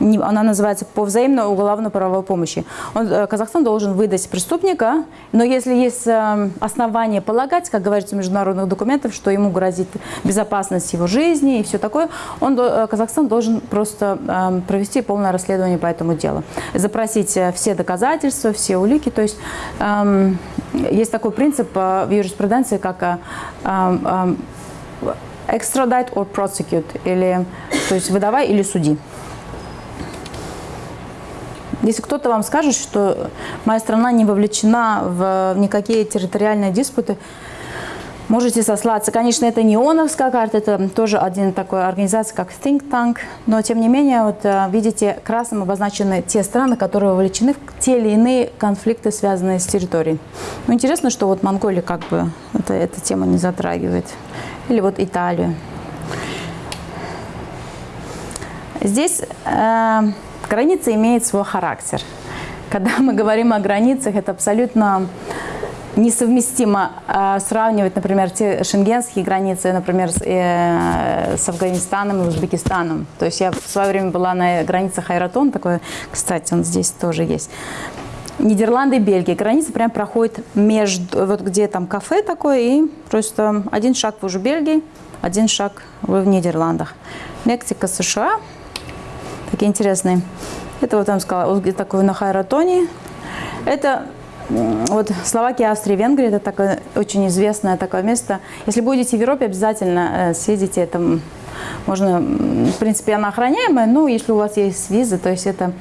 не- она называется по взаимной уголовно-правовой помощи. Он, э, Казахстан должен выдать преступника, но если есть э, основания полагать, как говорится в международных документах, что ему грозит безопасность его жизни и все такое, он, э, Казахстан должен просто э, провести полное расследование по этому делу, запросить э, все доказательства, все улики, то есть эм, есть такой принцип э, в юриспруденции, как эм, эм, extradite or prosecute, или, то есть выдавай или суди. Если кто-то вам скажет, что моя страна не вовлечена в никакие территориальные диспуты, можете сослаться. Конечно, это не ООНовская карта, это тоже один такой организация, как Think Tank, но тем не менее, вот э, видите, красным обозначены те страны, которые вовлечены в те или иные конфликты, связанные с территорией. Ну, интересно, что вот Монголия как бы это, эта тема не затрагивает. Или вот Италию. Здесь э, граница имеет свой характер. Когда мы говорим о границах, это абсолютно несовместимо э, сравнивать, например, те шенгенские границы, например, с, э, с Афганистаном и Узбекистаном. То есть я в свое время была на границах Айратон, такой, кстати, он здесь тоже есть. Нидерланды и Бельгия. Граница прям проходит между, вот где там кафе такое, и просто один шаг вы уже в Бельгии, один шаг вы в Нидерландах. Мексика, США. Такие интересные. Это вот там сказала, вот такой на Хайратоне. Это вот Словакия, Австрия, Венгрия, это такое очень известное такое место. Если будете в Европе, обязательно э, съездите. Это можно, в принципе, она охраняемая, но если у вас есть виза, то есть это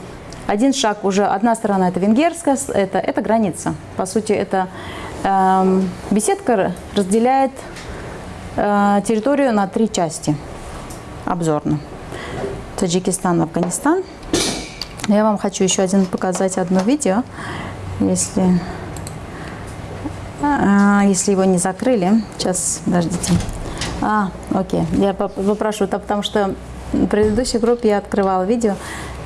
один шаг уже, одна сторона это венгерская, это, это граница. По сути, это эм, беседка разделяет э, территорию на три части обзорно. Таджикистан, Афганистан. Я вам хочу еще один показать одно видео, если, а, если его не закрыли. Сейчас, подождите. А, окей. Я поп- попрошу, это потому что в предыдущей группе я открывала видео.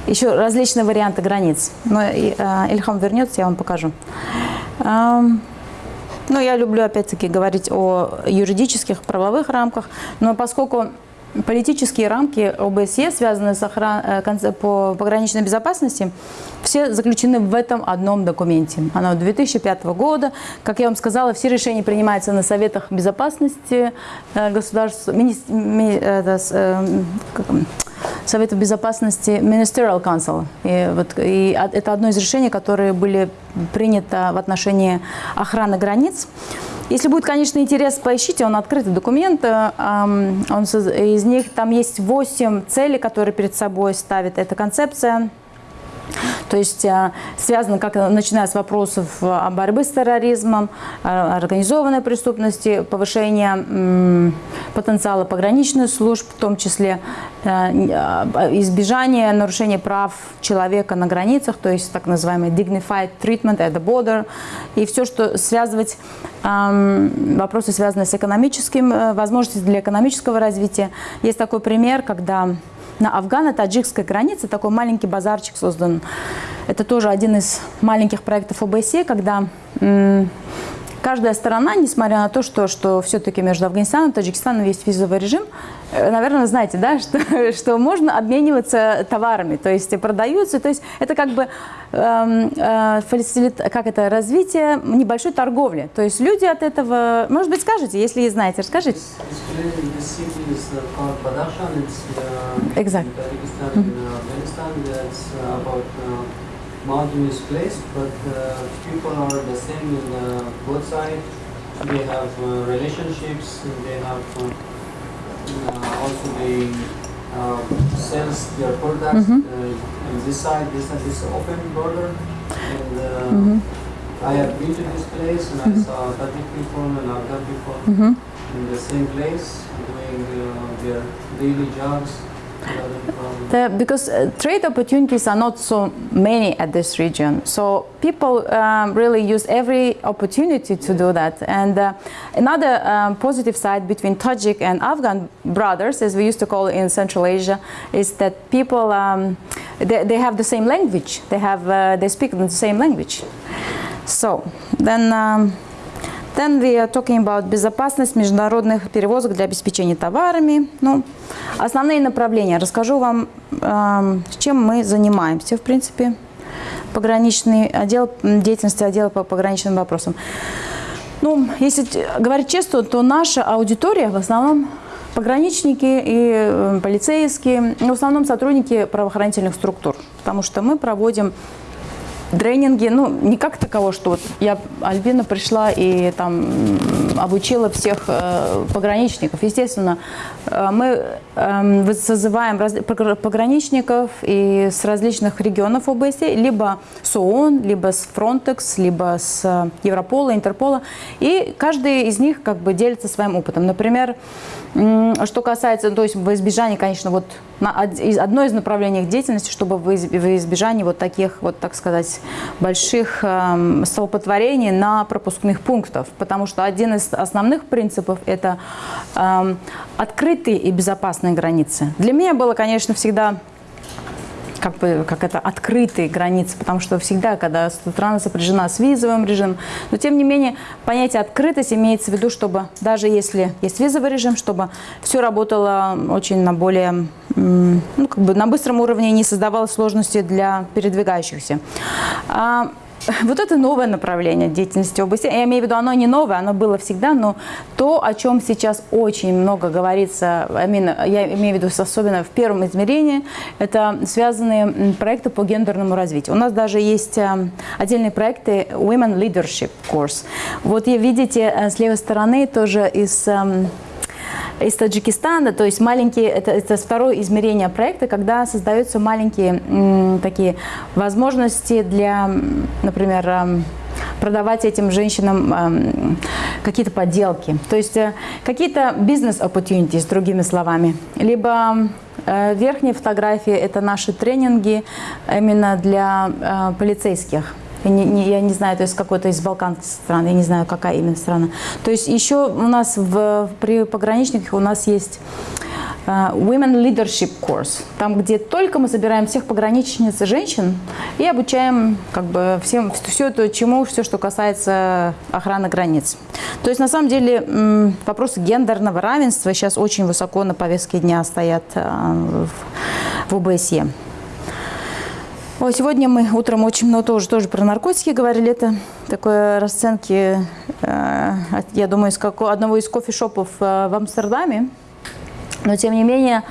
Еще различные варианты границ. Но а, Ильхам вернется, я вам покажу. Ам, ну, я люблю, опять-таки, говорить о юридических, правовых рамках, но поскольку политические рамки ОБСЕ, связанные с охран... э, по пограничной безопасности, все заключены в этом одном документе. Оно 2005 года. Как я вам сказала, все решения принимаются на Советах Безопасности э, государств, мини- ми- это э, как? Совета Безопасности Ministerial Council. И, вот, и это одно из решений, которые были приняты в отношении охраны границ. Если будет, конечно, интерес, поищите, он открытый документ. Он, из них там есть 8 целей, которые перед собой ставит эта концепция. То есть э, связано, как начиная с вопросов э, борьбы с терроризмом, организованной преступности, повышения потенциала пограничных служб, в том числе э, избежание нарушения прав человека на границах, то есть так называемый dignified treatment at the border, и все, что связывать эм, вопросы, связанные с экономическим, возможностями для экономического развития. Есть такой пример, когда на афгано-таджикской границе такой маленький базарчик создан. Это тоже один из маленьких проектов ОБСЕ, когда каждая сторона, несмотря на то, что, что все-таки между Афганистаном и Таджикистаном есть визовый режим, э, наверное, знаете, да, [laughs] что, что можно обмениваться товарами, то есть продаются, то есть это как бы эм, э, фасилит- как это, развитие небольшой торговли. То есть люди от этого, может быть, скажете, если знаете, расскажите. Basically, this mountain is placed, but uh, people are the same in uh, both sides. They have uh, relationships, they have uh, uh, also they sell their products. Mm -hmm. and this side, this side is open border. And mm -hmm. I have been to this place and mm -hmm. I mm-hmm. saw Tajik people and other people mm-hmm. in the same place doing their daily jobs. The, because uh, trade opportunities are not so many at this region, so people um, really use every opportunity to do that. And uh, another um, positive side between Tajik and Afghan brothers, as we used to call it in Central Asia, is that people um, they, they have the same language. They have uh, they speak the same language. So then. Then we are talking about безопасность международных перевозок для обеспечения товарами. Ну, основные направления. Расскажу вам, эм, чем мы занимаемся, в принципе. Пограничный отдел, деятельности отдела по пограничным вопросам. Ну, если говорить честно, то наша аудитория в основном пограничники и э, полицейские, ну, в основном сотрудники правоохранительных структур, потому что мы проводим тренинги, ну, не как таково, что вот я, Альбина, пришла и там обучила всех э, пограничников. Естественно, э, мы эм, вы- созываем раз- погр- пограничников и с различных регионов области, либо с ООН, либо с Frontex, либо с э, Европола, Интерпола, и каждый из них как бы делится своим опытом. Например, что касается, то есть в избежании, конечно, вот одно из направлений их деятельности, чтобы в из- в избежании вот таких вот, так сказать, больших столпотворений на пропускных пунктах, потому что один из основных принципов – это эм, открытые и безопасные границы. Для меня было, конечно, всегда как бы как это открытые границы, потому что всегда, когда страна сопряжена с визовым режимом, но тем не менее понятие открытость имеется в виду, чтобы даже если есть визовый режим, чтобы все работало очень на более ну, как бы на быстром уровне и не создавало сложности для передвигающихся. [laughs] Вот это новое направление деятельности области. Я имею в виду, оно не новое, оно было всегда, но то, о чем сейчас очень много говорится, я имею в виду особенно в первом измерении, это связанные проекты по гендерному развитию. У нас даже есть э, отдельные проекты Women Leadership Course. Вот видите э, с левой стороны тоже из эм, из Таджикистана, то есть маленькие, это, это второе измерение проекта, когда создаются маленькие такие возможности для, например, продавать этим женщинам эм, какие-то подделки, то есть э, какие-то бизнес-opportunities, другими словами, либо э, верхние фотографии – это наши тренинги именно для э, полицейских. Не, не- я не знаю, то есть какой-то из балканских стран, я не знаю, какая именно страна. То есть еще у нас в, при пограничниках у нас есть э, Women Leadership Course, там, где только мы собираем всех пограничниц и женщин и обучаем как бы всем, все это, чему, все, что касается охраны границ. То есть на самом деле вопросы гендерного равенства сейчас очень высоко на повестке дня стоят э, в ОБСЕ. Ой, сегодня мы утром очень много тоже, тоже про наркотики говорили. Это такое расценки, э, я думаю, из како- одного из кофешопов э, в Амстердаме. Но тем не менее,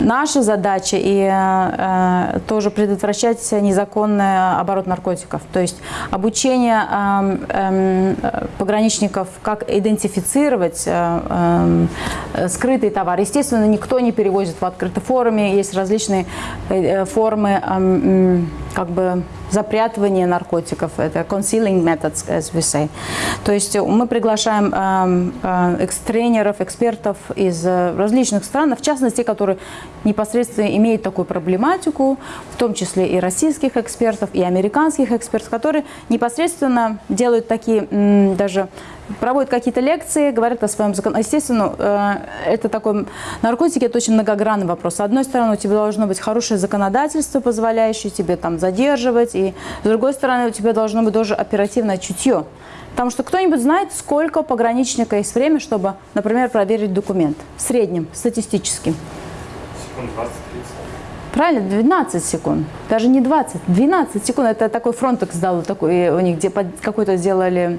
наша задача и э, тоже предотвращать незаконный оборот наркотиков. То есть обучение эм, эм, э, пограничников, как идентифицировать э, э, скрытый товар. Естественно, никто не перевозит в открытой форме. Есть различные э, э, формы м, как бы запрятывания наркотиков. Это concealing methods, as we say. То есть э, мы приглашаем эм, э, экс-тренеров, экспертов из э, различных стран, в частности, которые непосредственно имеют такую проблематику, в том числе и российских экспертов, и американских экспертов, которые непосредственно делают такие даже проводят какие-то лекции, говорят о своем законе. Естественно, э, это такой наркотики это очень многогранный вопрос. С одной стороны, у тебя должно быть хорошее законодательство, позволяющее тебе там задерживать, и с другой стороны, у тебя должно быть тоже оперативное чутье. Потому что кто-нибудь знает, сколько пограничника есть время, чтобы, например, проверить документ. В среднем, статистически. Секунд 20-30. Правильно, 12 секунд. Даже не 20, 12 секунд. Это такой Frontex дал, такой, у них где какой-то сделали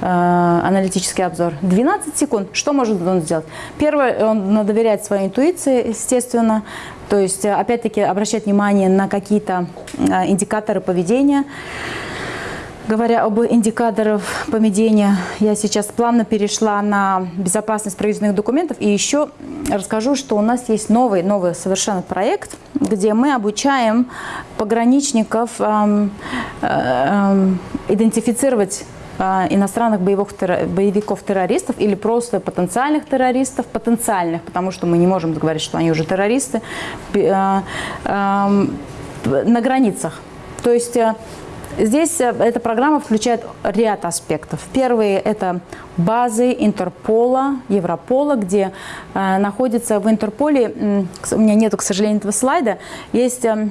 э, аналитический обзор. 12 секунд. Что может он сделать? Первое, он надо доверять своей интуиции, естественно. То есть, э, опять-таки, обращать внимание на какие-то э, индикаторы поведения. Говоря об индикаторах поведения, я сейчас плавно перешла на безопасность правительственных документов. И еще расскажу, что у нас есть новый, новый совершенно проект, где мы обучаем пограничников эм, э, эм, идентифицировать э, иностранных боевых, терро- боевиков-террористов или просто потенциальных террористов, потенциальных, потому что мы не можем говорить, что они уже террористы, э, эм, на границах. То есть э, здесь э, эта программа включает ряд аспектов. Первые – это базы Интерпола, Европола, где э, находится в Интерполе, с- у меня нету, к сожалению, этого слайда, есть э,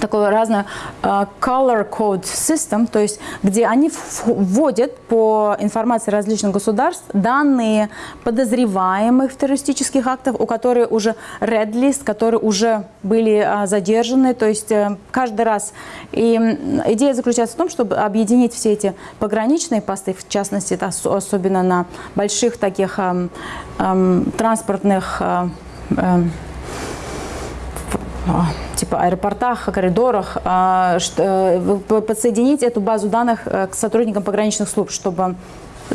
такое разное э, color code system, то есть где они вводят по информации различных государств данные подозреваемых в террористических актах, у которых уже red list, которые уже были э, задержаны, то есть э, каждый раз. И идея заключается в том, чтобы объединить все эти пограничные посты, в частности, особенно на больших таких транспортных а, типа аэропортах, коридорах, а, э, подсоединить эту базу данных э, к сотрудникам пограничных служб, чтобы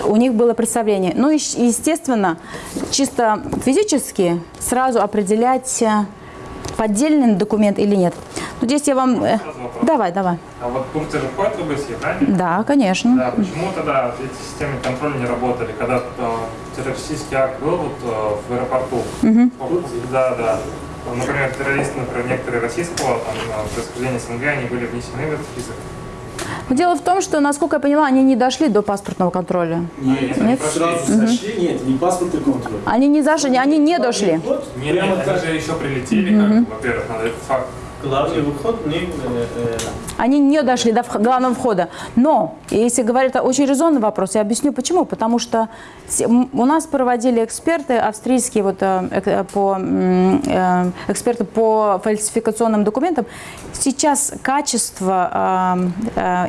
у них было представление. Ну и, естественно, чисто физически сразу определять, э, поддельный документ или нет. Ну, здесь я вам... Давай, давай. А вот Турция же входит в ОБСЕ, правильно? Да, конечно. Да, почему тогда эти системы контроля не работали, когда террористический акт был вот, в аэропорту? Да, да. Например, террористы, например, некоторые российского там, происхождения СНГ, они были внесены в этот список. Но Дело в том, что, насколько я поняла, они не дошли до паспортного контроля. Нет, Нет? сразу сошли, нет, не паспортный контроль. Они не зашли, они не дошли. Нет, они же еще прилетели, как, во-первых, надо этот факт. Главный выход, не, э, э, Они не дошли до главного входа. Но, если говорить, это очень резонный вопрос, я объясню почему. Потому что у нас проводили эксперты, австрийские вот, э, по, э, эксперты по фальсификационным документам. Сейчас качество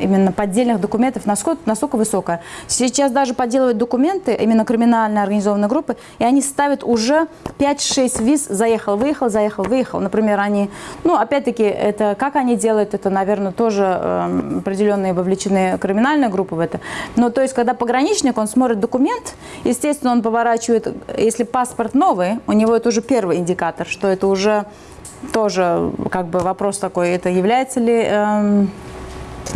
именно поддельных документов насколько, настолько высокое. Сейчас даже подделывают документы, именно криминальные организованные группы, и они ставят уже 5-6 виз, заехал, выехал, заехал, выехал. Например, они, ну, опять-таки, это как они делают, это, наверное, тоже э, определенные вовлечены криминальные группы в это. Но то есть, когда пограничник, он смотрит документ, естественно, он поворачивает, если паспорт новый, у него это уже первый индикатор, что это уже тоже как бы вопрос такой, это является ли эм,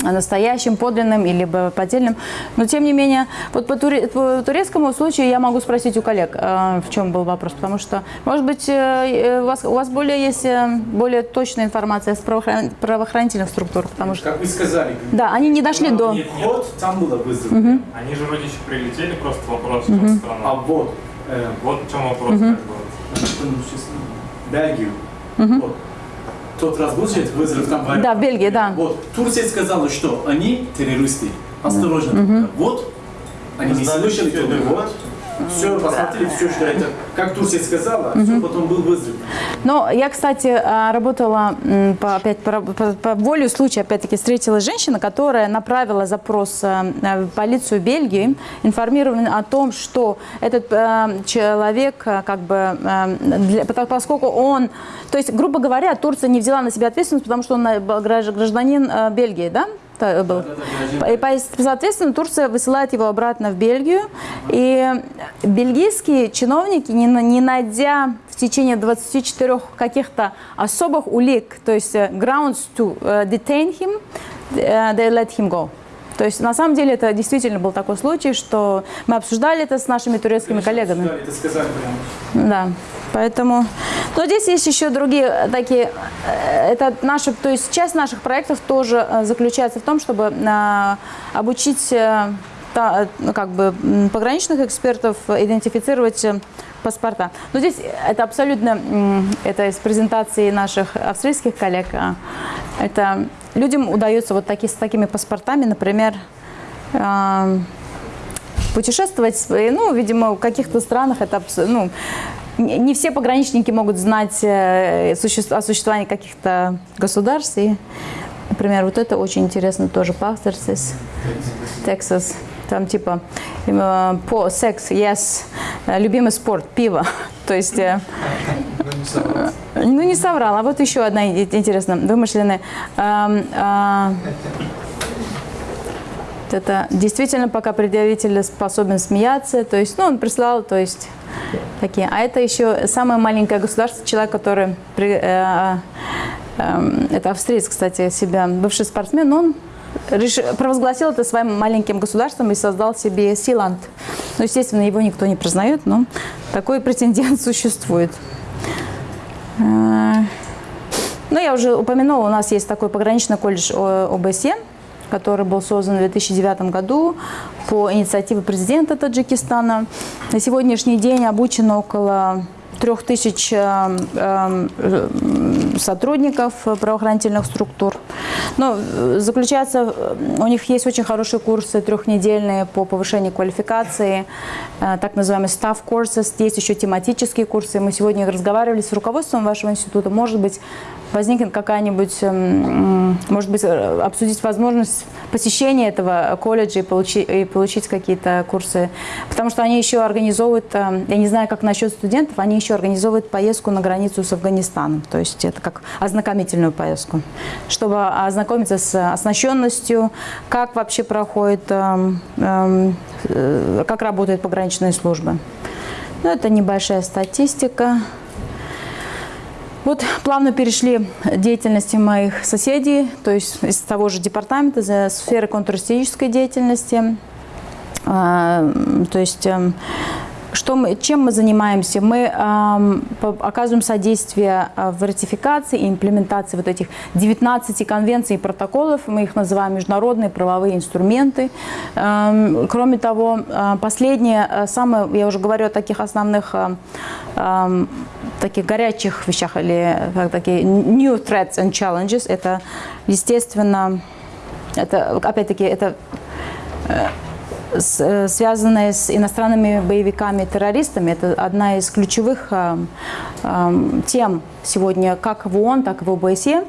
настоящим, подлинным или бы поддельным. Но тем не менее, вот по, туре- по турецкому случаю я могу спросить у коллег, э, в чем был вопрос, потому что, может быть, э, э, у вас, у вас более есть э, более точная информация с правоохран- правоохранительных структур, потому что, как вы сказали, да, они не дошли до... Нет, вход, там было вызов. они же вроде еще прилетели, просто вопрос, чем А вот, э, Вот в чем вопрос, как бы. что мы сейчас, Бельгию, вот, тот раз был вызов там в Да, в Бельгии, да. Вот, Турция сказала, что они террористы. Осторожно. Вот, они не слышали, кто вот. Все, посмотрели, все, что это, как Турция сказала, все, потом был вызов. Но я, кстати, а, работала, по, опять по, по, по воле случая, опять-таки, встретилась женщина, которая направила запрос э, в полицию Бельгии, информирована о том, что этот э, человек, э, как бы, э, для- поскольку он, то есть, грубо говоря, Турция не взяла на себя ответственность, потому что он э, гражданин э, Бельгии, да? Та- был. И, соответственно, Турция высылает его обратно в Бельгию. И бельгийские чиновники, не, не найдя в течение 24 каких-то особых улик, то есть э, grounds to э, detain him, э, they let him go. То есть, на самом деле, это действительно был такой случай, что мы обсуждали это с нашими турецкими коллегами. Это сказали прямо. Да, поэтому... Но здесь есть еще другие такие... э, Это наши, то есть часть наших проектов тоже э, заключается в том, чтобы э, обучить э, э, как бы, пограничных экспертов идентифицировать э, паспорта. Но здесь это абсолютно, это из презентации наших австрийских коллег, а, это людям удается вот таки, с такими паспортами, например, э, путешествовать, ну, видимо, в каких-то странах это ну, не все пограничники могут знать э, о существовании каких-то государств. И, например, вот это очень интересно тоже Пастерсис, Texas. Там типа э, по секс, yes, э, любимый спорт, пиво. [laughs] То есть Ну, не соврал. ну, не соврал. А вот еще одна интересная, вымышленная. Эм, Это действительно пока предъявитель способен смеяться, то есть, ну, он прислал, то есть, такие. А это еще самое маленькое государство, человек, который, при, э, э, это австриец, кстати, себя, бывший спортсмен, он реш... провозгласил это своим маленьким государством и создал себе Силанд. Ну, естественно, его никто не признает, но такой претендент [laughs] существует. Э, ну, я уже упомянула, у нас есть такой пограничный колледж ОБСЕ, который был создан в 2009 году по инициативе президента Таджикистана. На сегодняшний день обучено около трех тысяч э, э, сотрудников правоохранительных структур. Но э, заключается, у них есть очень хорошие курсы трехнедельные по повышению квалификации, так называемые staff courses, есть еще тематические курсы. Мы сегодня разговаривали с руководством вашего института, может быть, возникнет какая-нибудь, эм, может быть, э, обсудить возможность посещения этого колледжа и получить, и получить какие-то курсы. Потому что они еще организовывают, э, я не знаю, как насчет студентов, они еще организовывают поездку на границу с Афганистаном. То есть это как ознакомительную поездку, чтобы ознакомиться с оснащенностью, как вообще проходит, эм, эм, э, как работают пограничные службы. Ну, это небольшая статистика. Вот плавно перешли деятельности моих соседей, то есть из того же департамента, за сферы контртеррористической деятельности. А, то есть эм, что мы, чем мы занимаемся? Мы э, оказываем содействие а, в ратификации и имплементации вот этих 19 конвенций и протоколов. Мы их называем международные правовые инструменты. Э, кроме того, э, последнее, э, самое, я уже говорю о таких основных, э, э, таких горячих вещах, или как такие new threats and challenges. Это, естественно, это, опять-таки, это э, связанная с иностранными боевиками террористами. Это одна из ключевых э, э, тем сегодня как в ООН, так и в ОБСЕ.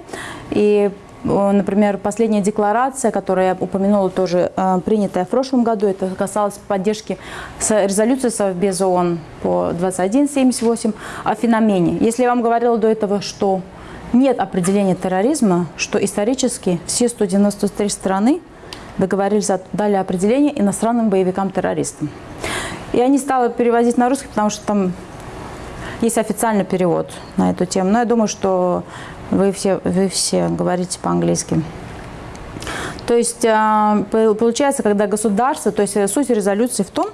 И Например, последняя декларация, которую я упомянула, тоже принятая в прошлом году, это касалось поддержки резолюции Совбез ООН по 2178 о феномене. Если я вам говорила до этого, что нет определения терроризма, что исторически все 193 страны договорились, дали определение иностранным боевикам-террористам. Я не стала переводить на русский, потому что там есть официальный перевод на эту тему. Но я думаю, что вы все, вы все говорите по-английски. То есть а, получается, когда государство, то есть суть резолюции в том,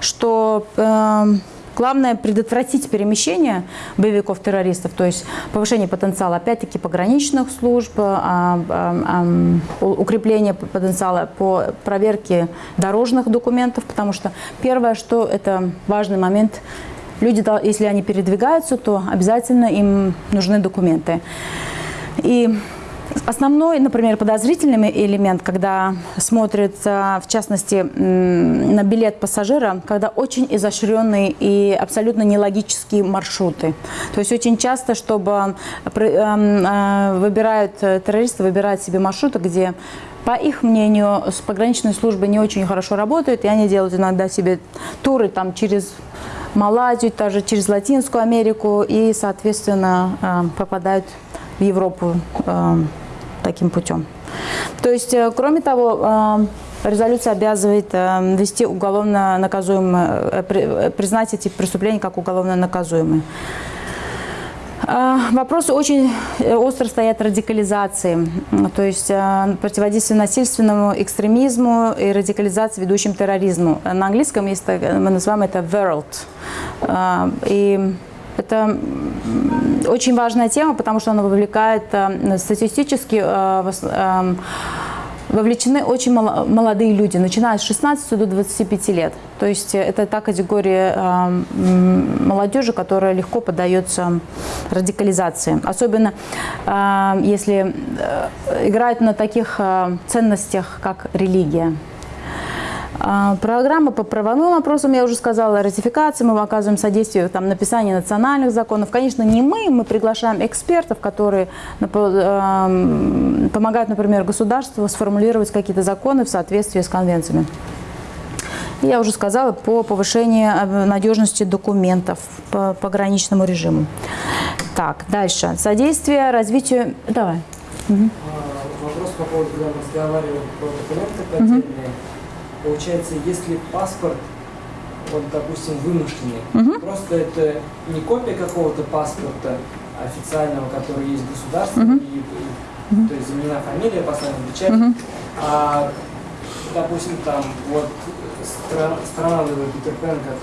что эм, Главное предотвратить перемещение боевиков-террористов, то есть повышение потенциала, опять-таки, пограничных служб, а, а, а, укрепление потенциала по проверке дорожных документов, потому что первое, что это важный момент, люди, если они передвигаются, то обязательно им нужны документы. И Основной, например, подозрительный элемент, когда смотрят, в частности, на билет пассажира, когда очень изощренные и абсолютно нелогические маршруты. То есть очень часто, чтобы э, выбирают, э, террористы выбирают себе маршруты, где по их мнению, с пограничной службой не очень хорошо работают, и они делают иногда себе туры там через Малайзию, даже через Латинскую Америку, и, соответственно, попадают в Европу таким путем. То есть, э, кроме того, э, резолюция обязывает э, вести уголовно наказуемые, признать эти преступления как уголовно наказуемые. Вопросы очень остро стоят радикализации, то есть противодействие насильственному экстремизму и радикализации, ведущим терроризму. На английском есть, мы называем это world. И это очень важная тема, потому что она вовлекает э, статистически э, эм, вовлечены очень молодые люди, начиная с 16 до 25 лет. То есть это та категория молодежи, которая легко поддается радикализации. Особенно э, если играют на таких ценностях, как религия. А, программа по правовым вопросам, я уже сказала, ратификации, мы оказываем содействие там, написанию национальных законов. Конечно, не мы, мы приглашаем экспертов, которые помогают, например, государству сформулировать какие-то законы в соответствии с конвенциями. Я уже сказала по повышению э, надежности документов по пограничному режиму. Так, дальше. Содействие развитию... Давай. Угу. Вопрос по поводу, когда мы разговаривали про документы получается, если паспорт, вот, допустим, вымышленный, Мгм. просто это не копия какого-то паспорта официального, который есть в государстве, Мгм. и, и- то есть заменена фамилия, поставлена печать, Мгм. а, допустим, там, вот, страна, страна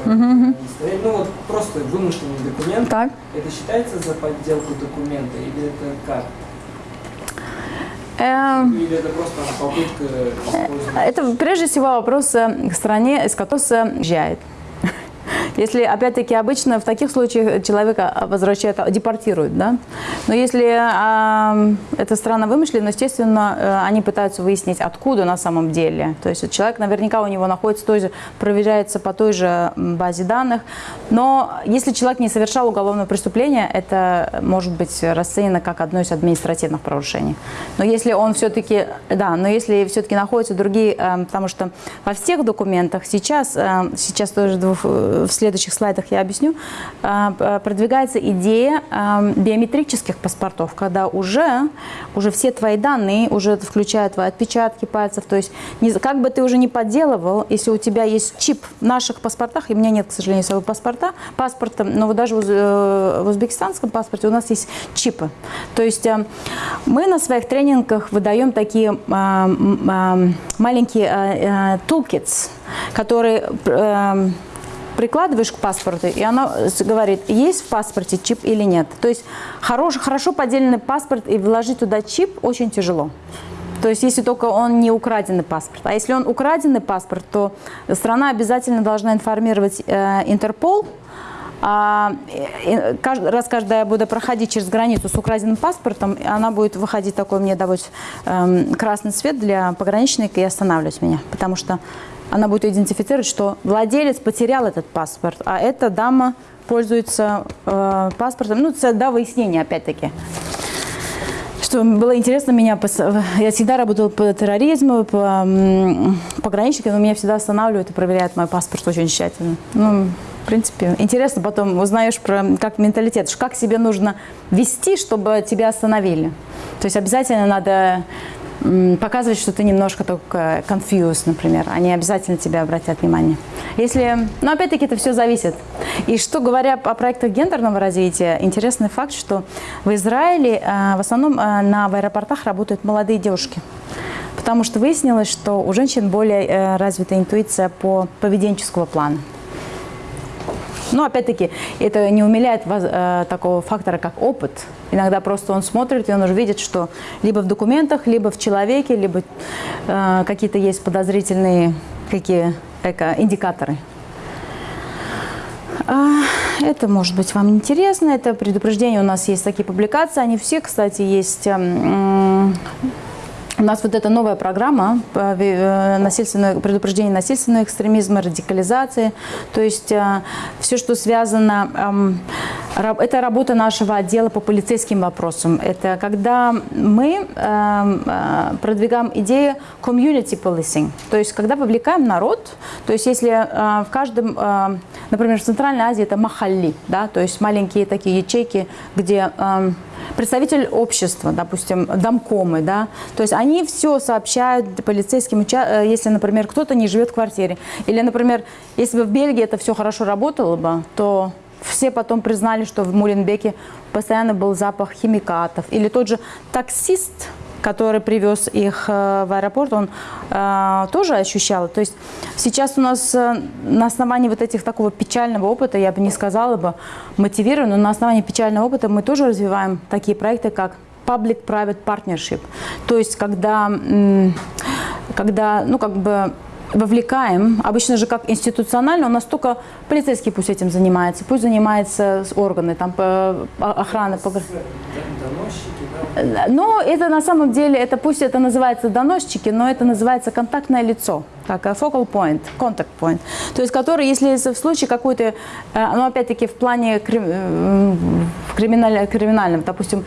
мгм. они стоят, ну вот просто вымышленный документ, Так. это считается за подделку документа или это как? Эм, Или это просто попытка использовать? Это прежде всего вопрос э, к стране, из которой уезжает. Если, опять-таки, обычно в таких случаях человека возвращают, а, депортируют, да? Но если а, эта страна вымышлена, естественно, э, они пытаются выяснить, откуда на самом деле. То есть человек наверняка у него находится той же, проверяется по той же базе данных. Но если человек не совершал уголовное преступление, это может быть расценено как одно из административных правонарушений. Но если он все-таки, да, но если все-таки находятся другие, э, потому что во всех документах сейчас, э, сейчас тоже э, в следующих слайдах я объясню, п- продвигается идея э, биометрических паспортов, когда уже, уже все твои данные, уже включая твои отпечатки пальцев, то есть как бы ты уже не подделывал, если у тебя есть чип в наших паспортах, и у меня нет, к сожалению, своего паспорта, паспорта, но даже э, в узбекистанском паспорте у нас есть чипы. То есть э, мы на своих тренингах выдаем такие э, маленькие э, toolkits, которые прикладываешь к паспорту, и оно с- говорит, есть в паспорте чип или нет. То есть хорош, хорошо поделенный паспорт и вложить туда чип очень тяжело. То есть если только он не украденный паспорт. А если он украденный паспорт, то страна обязательно должна информировать э, Интерпол, а, и- и каждый раз, когда я буду проходить через границу с украденным паспортом, она будет выходить такой мне давать эм, красный цвет для пограничника и останавливать меня, потому что она будет идентифицировать, что владелец потерял этот паспорт, а эта дама пользуется э, паспортом, ну, это до выяснения, опять-таки. Что было интересно, меня я всегда работала по терроризму, по пограничникам, но меня всегда останавливают и проверяют мой паспорт очень тщательно. Ну, в принципе, интересно, потом узнаешь про как менталитет, как себе нужно вести, чтобы тебя остановили. То есть обязательно надо показывать, что ты немножко только confused, например. Они обязательно тебя обратят внимание. Если, но опять-таки это все зависит. И что говоря о проектах гендерного развития, интересный факт, что в Израиле э, в основном э, на в аэропортах работают молодые девушки. Потому что выяснилось, что у женщин более э, развита интуиция по поведенческого плана. Но опять-таки это не умиляет воз- э, такого фактора, как опыт. Иногда просто он смотрит, и он уже видит, что либо в документах, либо в человеке, либо э, какие-то есть подозрительные какие эко, индикаторы. А, Это может быть вам интересно, это предупреждение, у нас есть такие публикации, они все, кстати, есть эм, у нас вот эта новая программа ви- э, насильственного, предупреждения насильственного экстремизма, радикализации. То есть все, что связано, эм, это работа нашего отдела по полицейским вопросам. Это когда мы эм, э, продвигаем идею community policing. То есть когда вовлекаем народ, то есть если э, в каждом, э, например, в Центральной Азии это махалли, да, то есть маленькие такие ячейки, где эм, представитель общества, допустим, домкомы, да, то есть они все сообщают полицейским, э, если, например, кто-то не живет в квартире, или, например, если бы в Бельгии это все хорошо работало бы, то все потом признали, что в Муленбеке постоянно был запах химикатов, или тот же таксист, который привез их э, в аэропорт, он э, тоже ощущал. То есть сейчас у нас э, на основании вот этих такого печального опыта, я бы не сказала бы мотивированно, но на основании печального опыта мы тоже развиваем такие проекты, как public-private partnership. То есть когда, когда ну, как бы вовлекаем, обычно же как институционально, у нас только полицейский пусть этим занимается, пусть занимается с органы, там, охрана, погр- Доносчики, да? Но это на самом деле, это пусть это называется доносчики, но это называется контактное лицо, как э, focal point, contact point. То есть, который, если в случае какой-то, э, ну опять-таки в плане э, в криминаль- криминальном, допустим,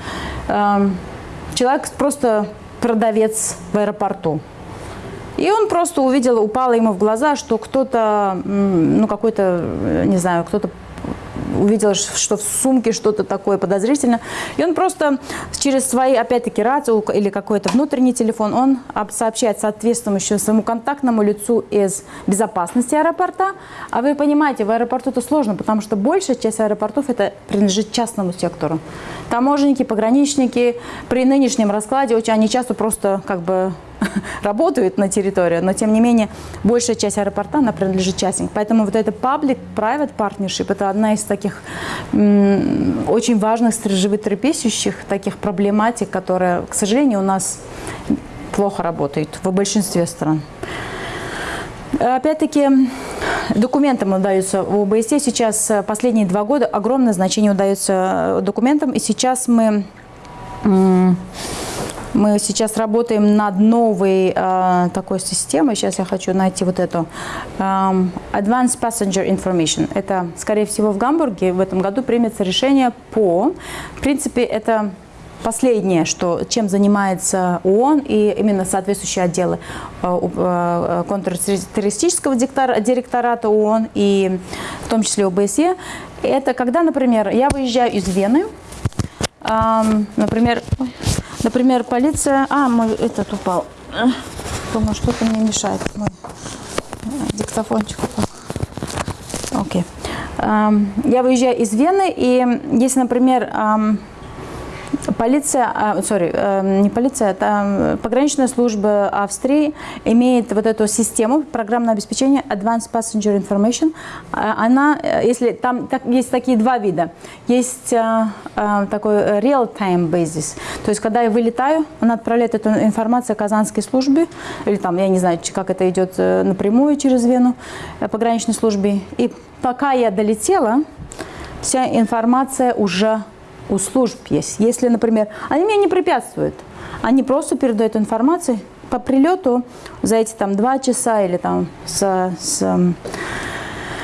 эм, человек просто продавец в аэропорту, и он просто увидел, упало ему в глаза, что кто-то, ну какой-то, не знаю, кто-то увидел, что в сумке что-то такое подозрительное. И он просто через свои, опять-таки, рацию или какой-то внутренний телефон, он сообщает соответствующему своему контактному лицу из безопасности аэропорта. А вы понимаете, в аэропорту это сложно, потому что большая часть аэропортов это принадлежит частному сектору. Таможенники, пограничники при нынешнем раскладе очень они часто просто как бы [laughs] работают на территории, но тем не менее большая часть аэропорта она принадлежит частникам. Поэтому вот это public-private partnership это одна из таких очень важных животрепещущих таких проблематик, которая, к сожалению, у нас плохо работает в большинстве стран. Опять-таки, документам удается в ОБСЕ сейчас последние два года огромное значение удается документам, и сейчас мы мы сейчас работаем над новой э, такой системой. Сейчас я хочу найти вот эту. Um, Advanced Passenger Information. Это, скорее всего, в Гамбурге в этом году примется решение по... В принципе, это последнее, что, чем занимается ООН и именно соответствующие отделы э, контртеррористического директората ООН и в том числе ОБСЕ. Это когда, например, я выезжаю из Вены, например, например, полиция... А, мой этот упал. Думаю, что-то мне мешает. Мой диктофончик упал. Окей. Я выезжаю из Вены, и если, например, Полиция, сори, э, не полиция, это пограничная служба Австрии имеет вот эту систему программного обеспечения Advanced Passenger Information. А, она, э, если там так, есть такие два вида. Есть э, такой real-time basis, то есть когда я вылетаю, она отправляет эту информацию казанской службе, или там, я не знаю, как это идет напрямую через Вену, пограничной службе. И пока я долетела, вся информация уже у служб есть. Если, например, они мне не препятствуют, они просто передают информацию по прилету за эти там два часа или там с, с,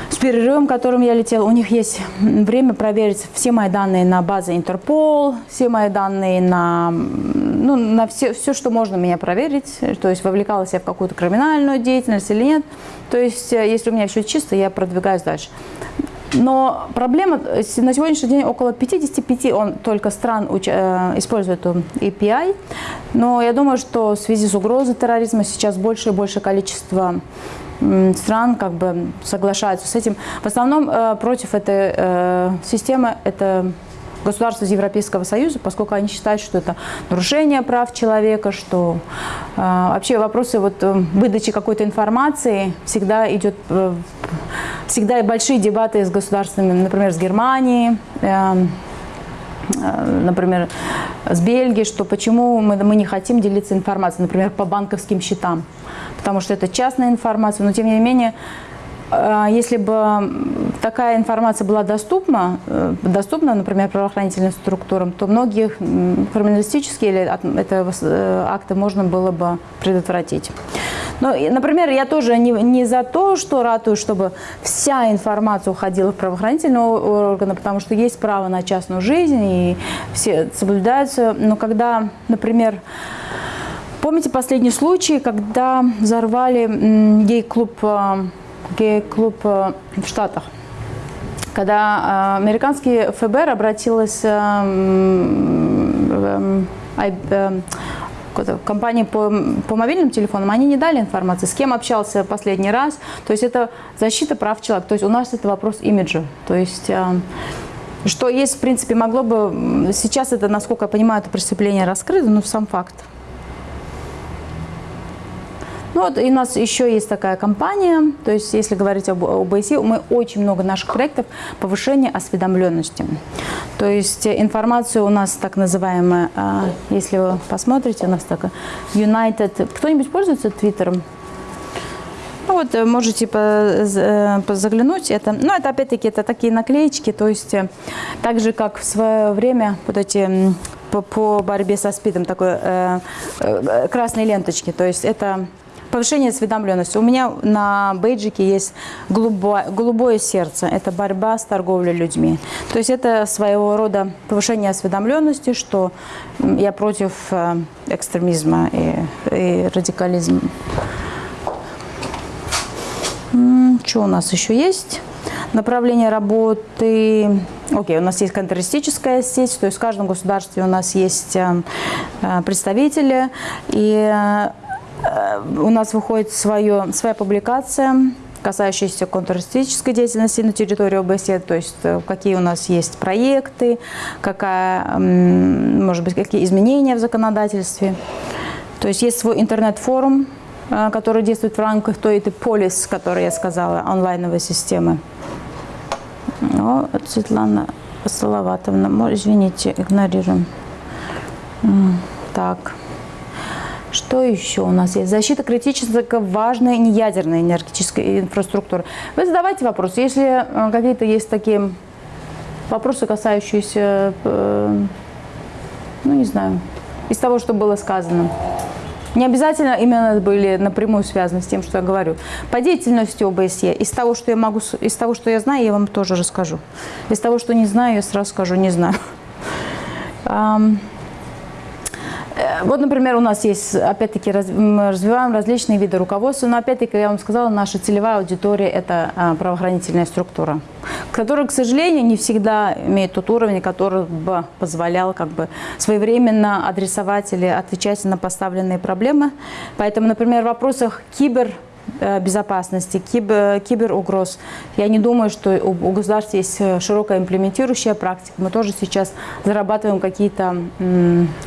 с перерывом, которым я летела, у них есть время проверить все мои данные на базе Интерпол, все мои данные на, ну, на все, все, что можно меня проверить, то есть вовлекалась я в какую-то криминальную деятельность или нет. То есть, э, если у меня все чисто, я продвигаюсь дальше. Но проблема, э, на сегодняшний день около 55 он только стран э, использует эту API. Но я думаю, что в связи с угрозой терроризма сейчас больше и больше количество стран как бы соглашаются с этим. В основном э, против этой э, системы это государства из Европейского Союза, поскольку они считают, что это нарушение прав человека, что э, вообще вопросы вот, э, выдачи какой-то информации всегда идет, э, всегда большие дебаты с государствами, например, с Германией, например, с Бельгией, что почему мы, мы не хотим делиться информацией, например, по банковским счетам, потому что это частная информация, но тем не менее если бы такая информация была доступна, э, доступна, например, правоохранительным структурам, то многие криминалистические или это э, акты можно было бы предотвратить. Но, например, я тоже не, не за то, что ратую, чтобы вся информация уходила в правоохранительные органы, потому что есть право на частную жизнь, и все соблюдаются. Но когда, например, помните последний случай, когда взорвали гей-клуб э, гей-клуб э, в Штатах. Когда э, американский ФБР обратилась э, в компании по, по мобильным телефонам, они не дали информации, с кем общался последний раз. То есть это защита прав человека. То есть у нас это вопрос имиджа. То есть что есть, в принципе, могло бы... Сейчас это, насколько я понимаю, это преступление раскрыто, но сам факт. Ну вот, и у нас еще есть такая компания, то есть если говорить об ОБСЕ, мы очень много наших проектов повышения осведомленности. То есть информация у нас так называемая, а, если вы посмотрите, у нас такая United... Кто-нибудь пользуется Твиттером? Ну вот, э, можете э, заглянуть. Это, ну, это опять-таки это такие наклеечки, то есть э, так же, как в свое время вот эти по, по борьбе со СПИДом такой э, э, красные ленточки, то есть это Повышение осведомленности. У меня на бейджике есть голубое, голубое сердце. Это борьба с торговлей людьми. То есть это своего рода повышение осведомленности, что я против э, экстремизма и, и радикализма. Что у нас еще есть? Направление работы, окей, у нас есть контртеррористическая сеть, то есть в каждом государстве у нас есть э, э, представители, и э, у нас выходит свое, своя публикация, касающаяся контртеррористической деятельности на территории ОБСЕ, то есть какие у нас есть проекты, какая, может быть, какие изменения в законодательстве. То есть есть свой интернет-форум, который действует в рамках той этой полис, которую я сказала, онлайновой системы. О, Светлана Салаватовна, извините, игнорируем. Так. Что еще у нас есть? Защита критически важной неядерной энергетической инфраструктуры. Вы задавайте вопросы. Если э, какие-то есть такие вопросы, касающиеся, э, ну не знаю, из того, что было сказано. Не обязательно именно были напрямую связаны с тем, что я говорю. По деятельности ОБСЕ, из того, что я могу, из того, что я знаю, я вам тоже расскажу. Из того, что не знаю, я сразу скажу, не знаю. Э, вот, например, у нас есть, опять-таки, раз, мы развиваем различные виды руководства, но, опять-таки, я вам сказала, наша целевая аудитория – это а, правоохранительная структура, которая, к сожалению, не всегда имеет тот уровень, который бы позволял как бы своевременно адресовать или отвечать на поставленные проблемы. Поэтому, например, в вопросах кибер безопасности, кибер, киберугроз. Я не думаю, что у, государства есть э, широкая имплементирующая практика. Мы тоже сейчас зарабатываем какие-то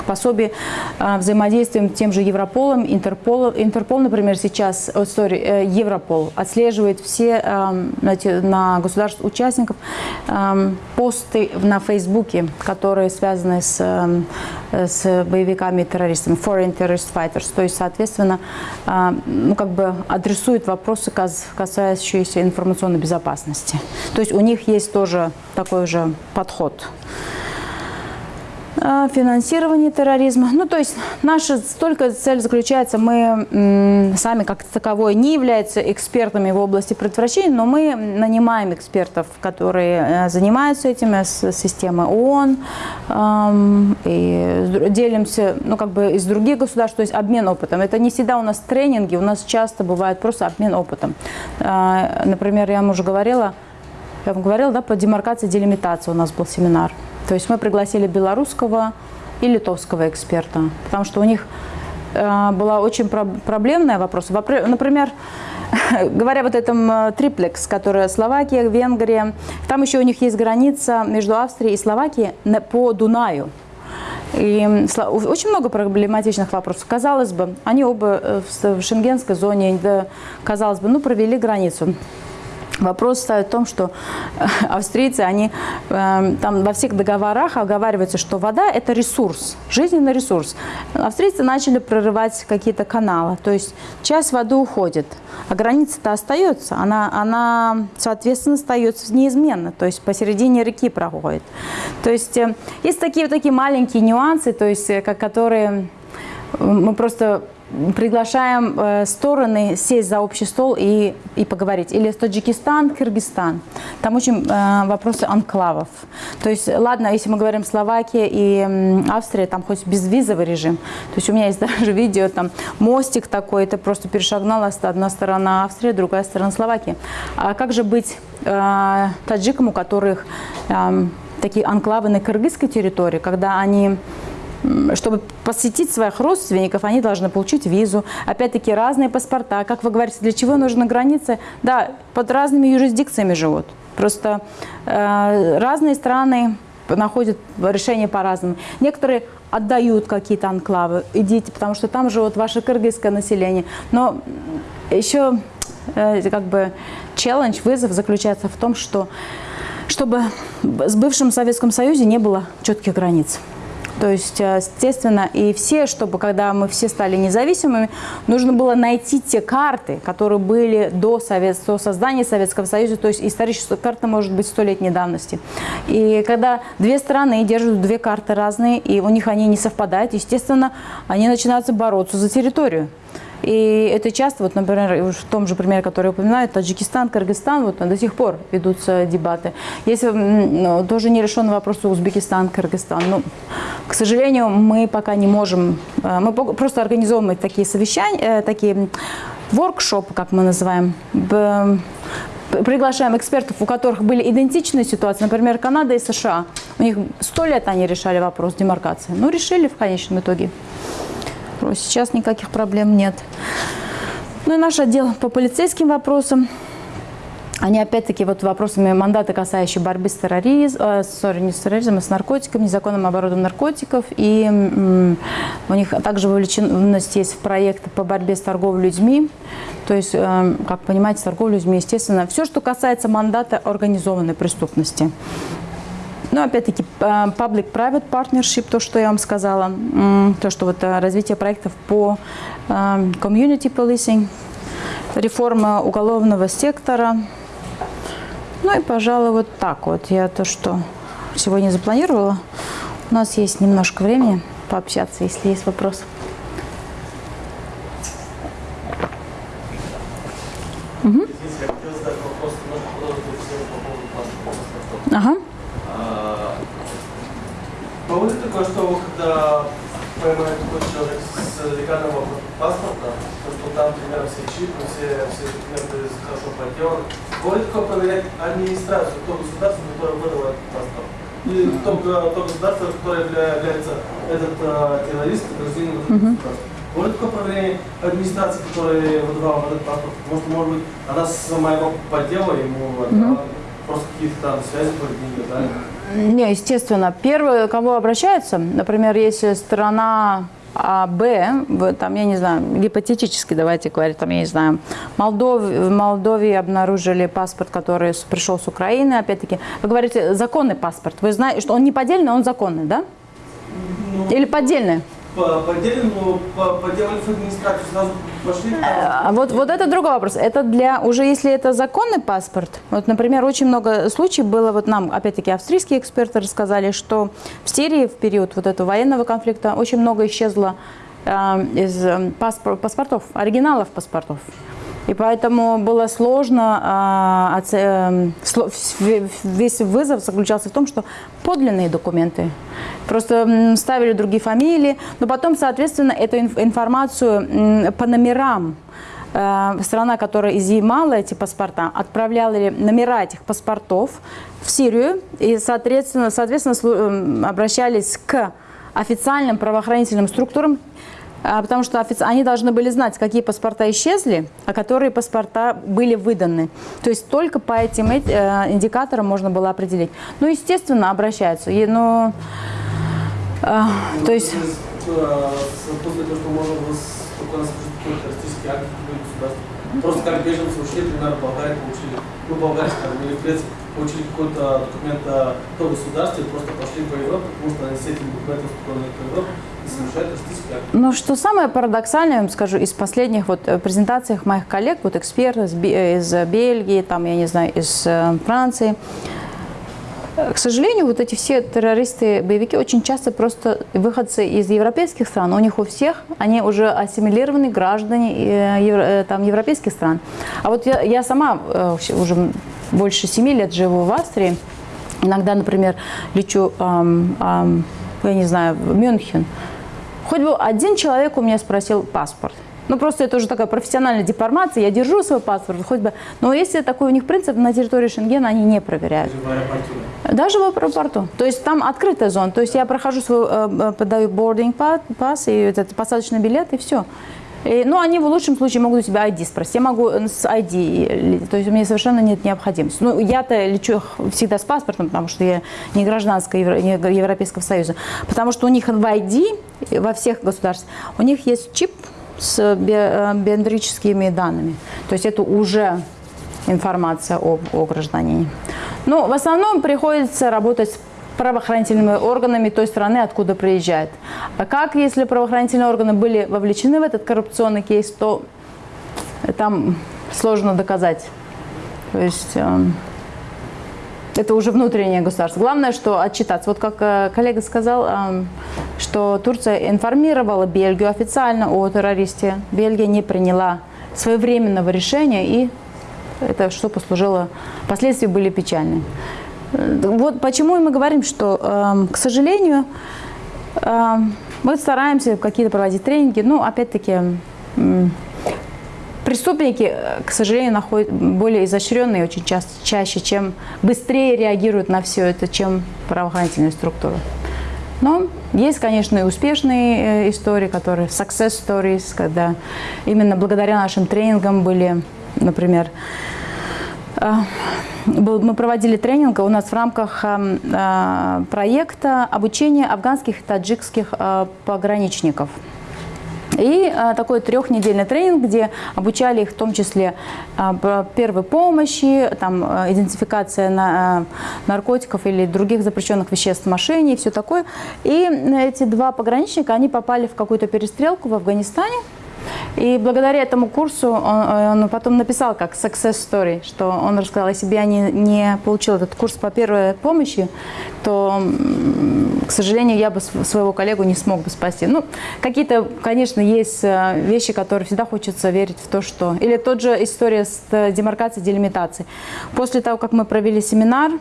пособия, э, взаимодействуем тем же Европолом, Интерпол. Интерпол, например, сейчас, oh, sorry, Европол отслеживает все знаете, на государств участников посты на Фейсбуке, которые связаны с, с боевиками и террористами, foreign terrorist fighters. То есть, соответственно, ну, как бы адресуют адресует вопросы, касающиеся информационной безопасности. То есть у них есть тоже такой же подход. А, финансирование терроризма. Ну, то есть наша только цель заключается, мы сами как таковой не являются экспертами в области предотвращения, но мы нанимаем экспертов, которые э, занимаются этим с системы ООН, и делимся, ну, как бы из других государств, то есть обмен опытом. Это не всегда у нас тренинги, у нас часто бывает просто обмен опытом. Например, я вам уже говорила, я вам говорила, да, по демаркации, делимитации у нас был семинар. То есть мы пригласили белорусского и литовского эксперта, потому что у них э, была очень про проблемная вопрос. Например, [laughs] говоря вот этом э, триплекс, который Словакия, Венгрия, там еще у них есть граница между Австрией и Словакией по Дунаю. И очень много проблематичных вопросов. Казалось бы, они оба э, в шенгенской зоне, казалось бы, ну, провели границу. Вопрос в том, что э, австрийцы, они э, там во всех договорах оговариваются, что вода – это ресурс, жизненный ресурс. Австрийцы начали прорывать какие-то каналы, то есть часть воды уходит, а граница-то остается, она, она, соответственно, остается неизменно, то есть посередине реки проходит. То есть э, есть такие вот такие маленькие нюансы, то есть, э, которые мы просто приглашаем э, стороны сесть за общий стол и, и поговорить. Или Таджикистан, Кыргызстан. Там очень э, вопросы анклавов. То есть, ладно, если мы говорим Словакия и Австрия, там хоть безвизовый режим. То есть у меня есть [laughs] даже видео, там мостик такой, это просто перешагнула одна сторона Австрии, другая сторона Словакии. А как же быть э, таджикам, у которых э, такие анклавы на кыргызской территории, когда они чтобы посетить своих родственников, они должны получить визу. Опять-таки разные паспорта. Как вы говорите, для чего нужны границы? Да, под разными юрисдикциями живут. Просто э, разные страны находят решение по-разному. Некоторые отдают какие-то анклавы, идите, потому что там живут ваше кыргызское население. Но еще э, как бы челлендж, вызов заключается в том, что чтобы с бывшим Советском Союзе не было четких границ. То есть, э, естественно, и все, чтобы когда мы все стали независимыми, нужно было найти те карты, которые были до, Совет, до создания Советского Союза, то есть историческая карта может быть столетней давности. И когда две страны держат две карты разные, и у них они не совпадают, естественно, они начинают бороться за территорию. И это часто, вот, например, в том же примере, который я упоминаю, Таджикистан, Кыргызстан, вот до сих пор ведутся дебаты. Если ну, тоже не вопрос Узбекистан, Кыргызстан, ну, к сожалению, мы пока не можем, э, мы просто организовываем такие совещания, э, такие воркшопы, как мы называем, приглашаем экспертов, у которых были идентичные ситуации, например, Канада и США. У них сто лет они решали вопрос демаркации. Ну, решили в конечном итоге. Ну, Сейчас никаких проблем нет. Ну и наш отдел по полицейским вопросам. Они опять-таки вот вопросами мандата, касающие борьбы с терроризмом, э, sorry, не с терроризмом, а с наркотиками, незаконным оборотом наркотиков. И м, у них также вовлеченность есть в проект по борьбе с торговлей людьми. То есть, э, как понимаете, торговля людьми, естественно, все, что касается мандата организованной преступности. Ну, опять-таки, э, public-private partnership, то, что я вам сказала, то, что вот э, развитие проектов по э, community policing, реформа уголовного сектора. Ну и, пожалуй, вот так вот. Я то, что сегодня запланировала. У нас есть немножко времени пообщаться, если есть вопросы. Извините, я хотел задать вопрос немножко продолжить тему по поводу паспорта. Ага. А, Бывает такое, что вы, когда поймает такой человек с легальным паспорта, то что там, например, все чипы, все, все документы хорошо подделаны, бывает такое проверять администрацию, то государство, которое выдало этот паспорт. И то, га- то государство, которое явля- является этот а, террорист, гражданин этого государства. Бывает такое проверение администрации, которая выдавала этот паспорт, потому что, может быть, она сама его подделала, ему отдала, просто какие-то там связи были, дали. Не, естественно. Первое, к кому обращаются, например, если страна А, Б, там, я не знаю, гипотетически давайте говорить, там, я не знаю, Молдов, в Молдове обнаружили паспорт, который пришел с Украины, опять-таки. Вы говорите, законный паспорт. Вы знаете, что он не поддельный, он законный, да? Или поддельный? По, поддельно, но по, поделали администрацию, сразу пошли. А вот, вот это другой вопрос. Это для, уже если это законный паспорт, вот, например, очень много случаев было, вот нам, опять-таки, австрийские эксперты рассказали, что в Сирии в период вот этого военного конфликта очень много исчезло э, из э, паспор- паспортов, оригиналов паспортов. И поэтому было сложно, а, эм, весь вызов заключался в том, что подлинные документы. Просто ставили другие фамилии, но потом, соответственно, эту инф- информацию по номерам э, страна, которая изъимала эти паспорта, отправляла номера этих паспортов в Сирию и, соответственно, соответственно эм, обращались к официальным правоохранительным структурам, потому что они должны были знать, какие паспорта исчезли, а которые паспорта были выданы. То есть только по этим эт- э, индикаторам можно было определить. Ну, естественно, обращаются. И, ну, а, то есть... э. Просто как беженцы ушли, например, в получили, ну, скажем, или в Греции, получили какой-то документ о государстве, просто пошли по Европе, потому что они с этим документом по Европе Но что самое парадоксальное, я вам скажу, из последних вот э, презентациях моих коллег, вот экспертов э, из Бельгии, там, я не знаю, из э, Франции, к сожалению, вот эти все террористы, боевики очень часто просто выходцы из европейских стран. У них у всех, они уже ассимилированные граждане евро- там, европейских стран. А вот я, я сама уже больше семи лет живу в Австрии. Иногда, например, лечу, ам, ам, я не знаю, в Мюнхен. Хоть бы один человек у меня спросил паспорт. Ну, просто это уже такая профессиональная деформация. Я держу свой паспорт, хоть бы. Но если такой у них принцип, на территории Шенгена они не проверяют. В аэропорту. да. Даже в аэропорту. То есть там открытая зона. То есть я прохожу свой, э, э, подаю boarding pa- пас и этот посадочный билет, и все. И, ну, они в лучшем случае могут у тебя ID спросить. Я могу э, с ID, то есть у меня совершенно нет необходимости. Ну, я-то лечу всегда с паспортом, потому что я не гражданская не Европейского Союза. Потому что у них в ID, во всех государствах, у них есть чип с э, биометрическими данными. То есть это уже информация о, о гражданине. Но в основном приходится работать правоохранительными органами той страны, откуда приезжает. А как, если правоохранительные органы были вовлечены в этот коррупционный кейс, то там сложно доказать. То есть эм, это уже внутреннее государство. Главное, что отчитаться. Вот как э, коллега сказал, эм, что Турция информировала Бельгию официально о террористе. Бельгия не приняла своевременного решения, и это что послужило, последствия были печальны. Вот почему мы говорим, что, эм, к сожалению, эм, мы стараемся какие-то проводить тренинги, ну, опять-таки, преступники, э, к сожалению, находят более изощренные очень часто, чаще, чем быстрее реагируют на все это, чем правоохранительные структуры. Но есть, конечно, и успешные э, истории, которые success stories, когда именно благодаря нашим тренингам были, например, мы проводили тренинг у нас в рамках э, э, проекта обучения афганских и таджикских э, пограничников. И э, такой трехнедельный тренинг, где обучали их в том числе э, первой помощи, там, э, идентификация на, э, наркотиков или других запрещенных веществ в машине и все такое. И эти два пограничника, они попали в какую-то перестрелку в Афганистане. И благодаря этому курсу он, он потом написал как success story, что он рассказал, если бы я не, не получил этот курс по первой помощи, то, к сожалению, я бы св- своего коллегу не смог бы спасти. Ну, какие-то, конечно, есть э, вещи, которые всегда хочется верить в то, что... Или тот же история с э, демаркацией, делимитацией. После того, как мы провели семинар,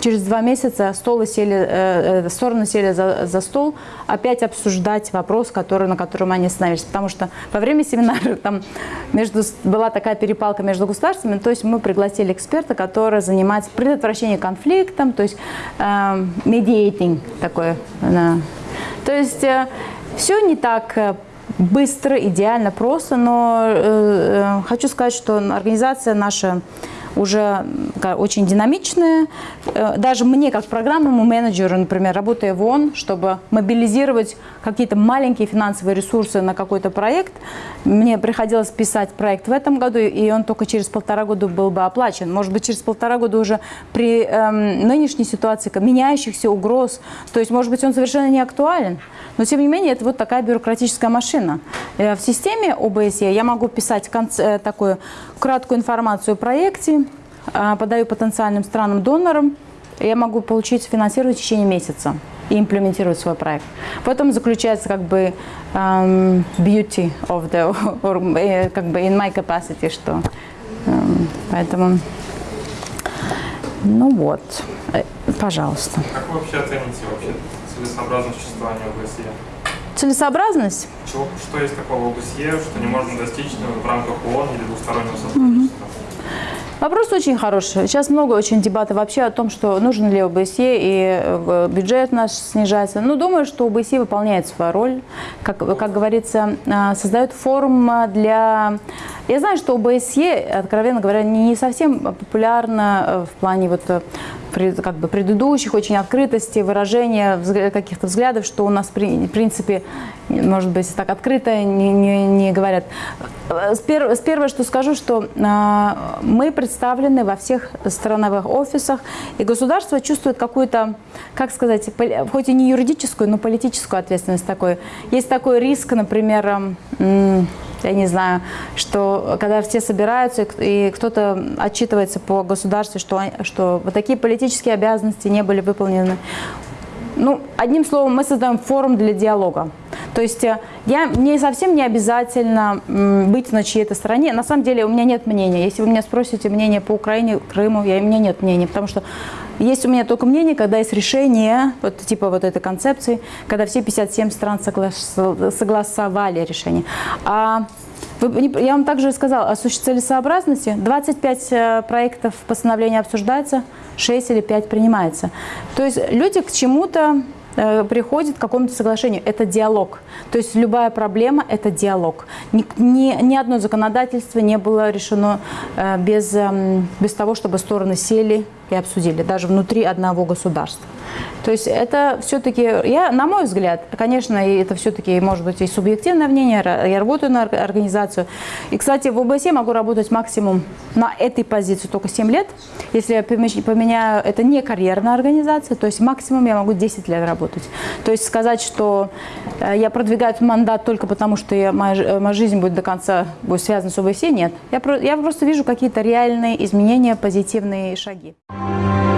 Через два месяца столы сели, э, э, стороны сели за, за стол опять обсуждать вопрос, который, на котором они остановились. Потому что во время семинара там между, была такая перепалка между государствами, то есть мы пригласили эксперта, который занимается предотвращением конфликтом, то есть э, mediating такое. да. То есть э, все не так э, быстро, идеально, просто, но э, э, хочу сказать, что организация наша уже очень динамичная. Э, Даже мне, как программному менеджеру, например, работая в ООН, чтобы мобилизировать какие-то маленькие финансовые ресурсы на какой-то проект, мне приходилось писать проект в этом году, и он только через полтора года был бы оплачен. Может быть, через полтора года уже при эм, нынешней ситуации, меняющихся угроз, то есть, может быть, он совершенно не актуален. Но, тем не менее, это вот такая бюрократическая машина. Э, В системе ОБСЕ я могу писать конц- э, такую краткую информацию о проекте, подаю потенциальным странам-донорам, я могу получить финансирование в течение месяца и имплементировать свой проект. В этом заключается как бы эм, beauty of the, or, э, как бы in my capacity, что эм, поэтому, ну вот, Э, пожалуйста. Как вы вообще оцените вообще целесообразность существования ОБСЕ? Целесообразность? Чего, что есть такого в ОБСЕ, что не можно достичь в рамках ООН или двустороннего сотрудничества? Вопрос очень хороший. Сейчас много очень дебатов вообще о том, что нужен ли ОБСЕ и э, бюджет наш снижается. Ну, думаю, что ОБСЕ выполняет свою роль. Как, как говорится, э, создает форум для... Я знаю, что ОБСЕ, откровенно говоря, не совсем популярна э, в плане вот э, как бы предыдущих очень открытости, выражения каких-то взглядов, что у нас в принципе, может быть, так открыто не, не- не говорят. Э, Первое, что скажу, что э, мы представлены во всех страновых офисах, и государство чувствует какую-то, как сказать, хоть и не юридическую, но политическую ответственность такой. Есть такой риск, например, м, я не знаю, что когда все собираются и кто-то отчитывается по государству, что, что вот такие политические обязанности не были выполнены. Ну, одним словом, мы создаем форум для диалога. То есть э, я, мне совсем не обязательно быть на чьей-то стороне. На самом деле у меня нет мнения. Если вы меня спросите мнение по Украине, Крыму, я, у меня нет мнения, потому что есть у меня только мнение, когда есть решение, вот, типа вот этой концепции, когда все 57 стран согла- согласовали решение. А я вам также сказала о целесообразности. 25 э, проектов постановления обсуждается, 6 или 5 принимается. То есть люди к чему-то э, приходят к какому-то соглашению. Это диалог. То есть любая проблема – это диалог. Ни, ни, ни одно законодательство не было решено э, без, эм, без того, чтобы стороны сели и обсудили, даже внутри одного государства. То есть это все-таки, я, на мой взгляд, конечно, это все-таки может быть и субъективное мнение, я работаю на ор- организацию. И, кстати, в ОБСЕ могу работать максимум на этой позиции только 7 лет. Если я поменяю, это не карьерная организация, то есть максимум я могу 10 лет работать. То есть сказать, что э, я продвигаю этот мандат только потому, что я, моя, э, моя жизнь будет до конца будет связана с ОБСЕ, нет. Я, я просто вижу какие-то реальные изменения, позитивные шаги. Bye.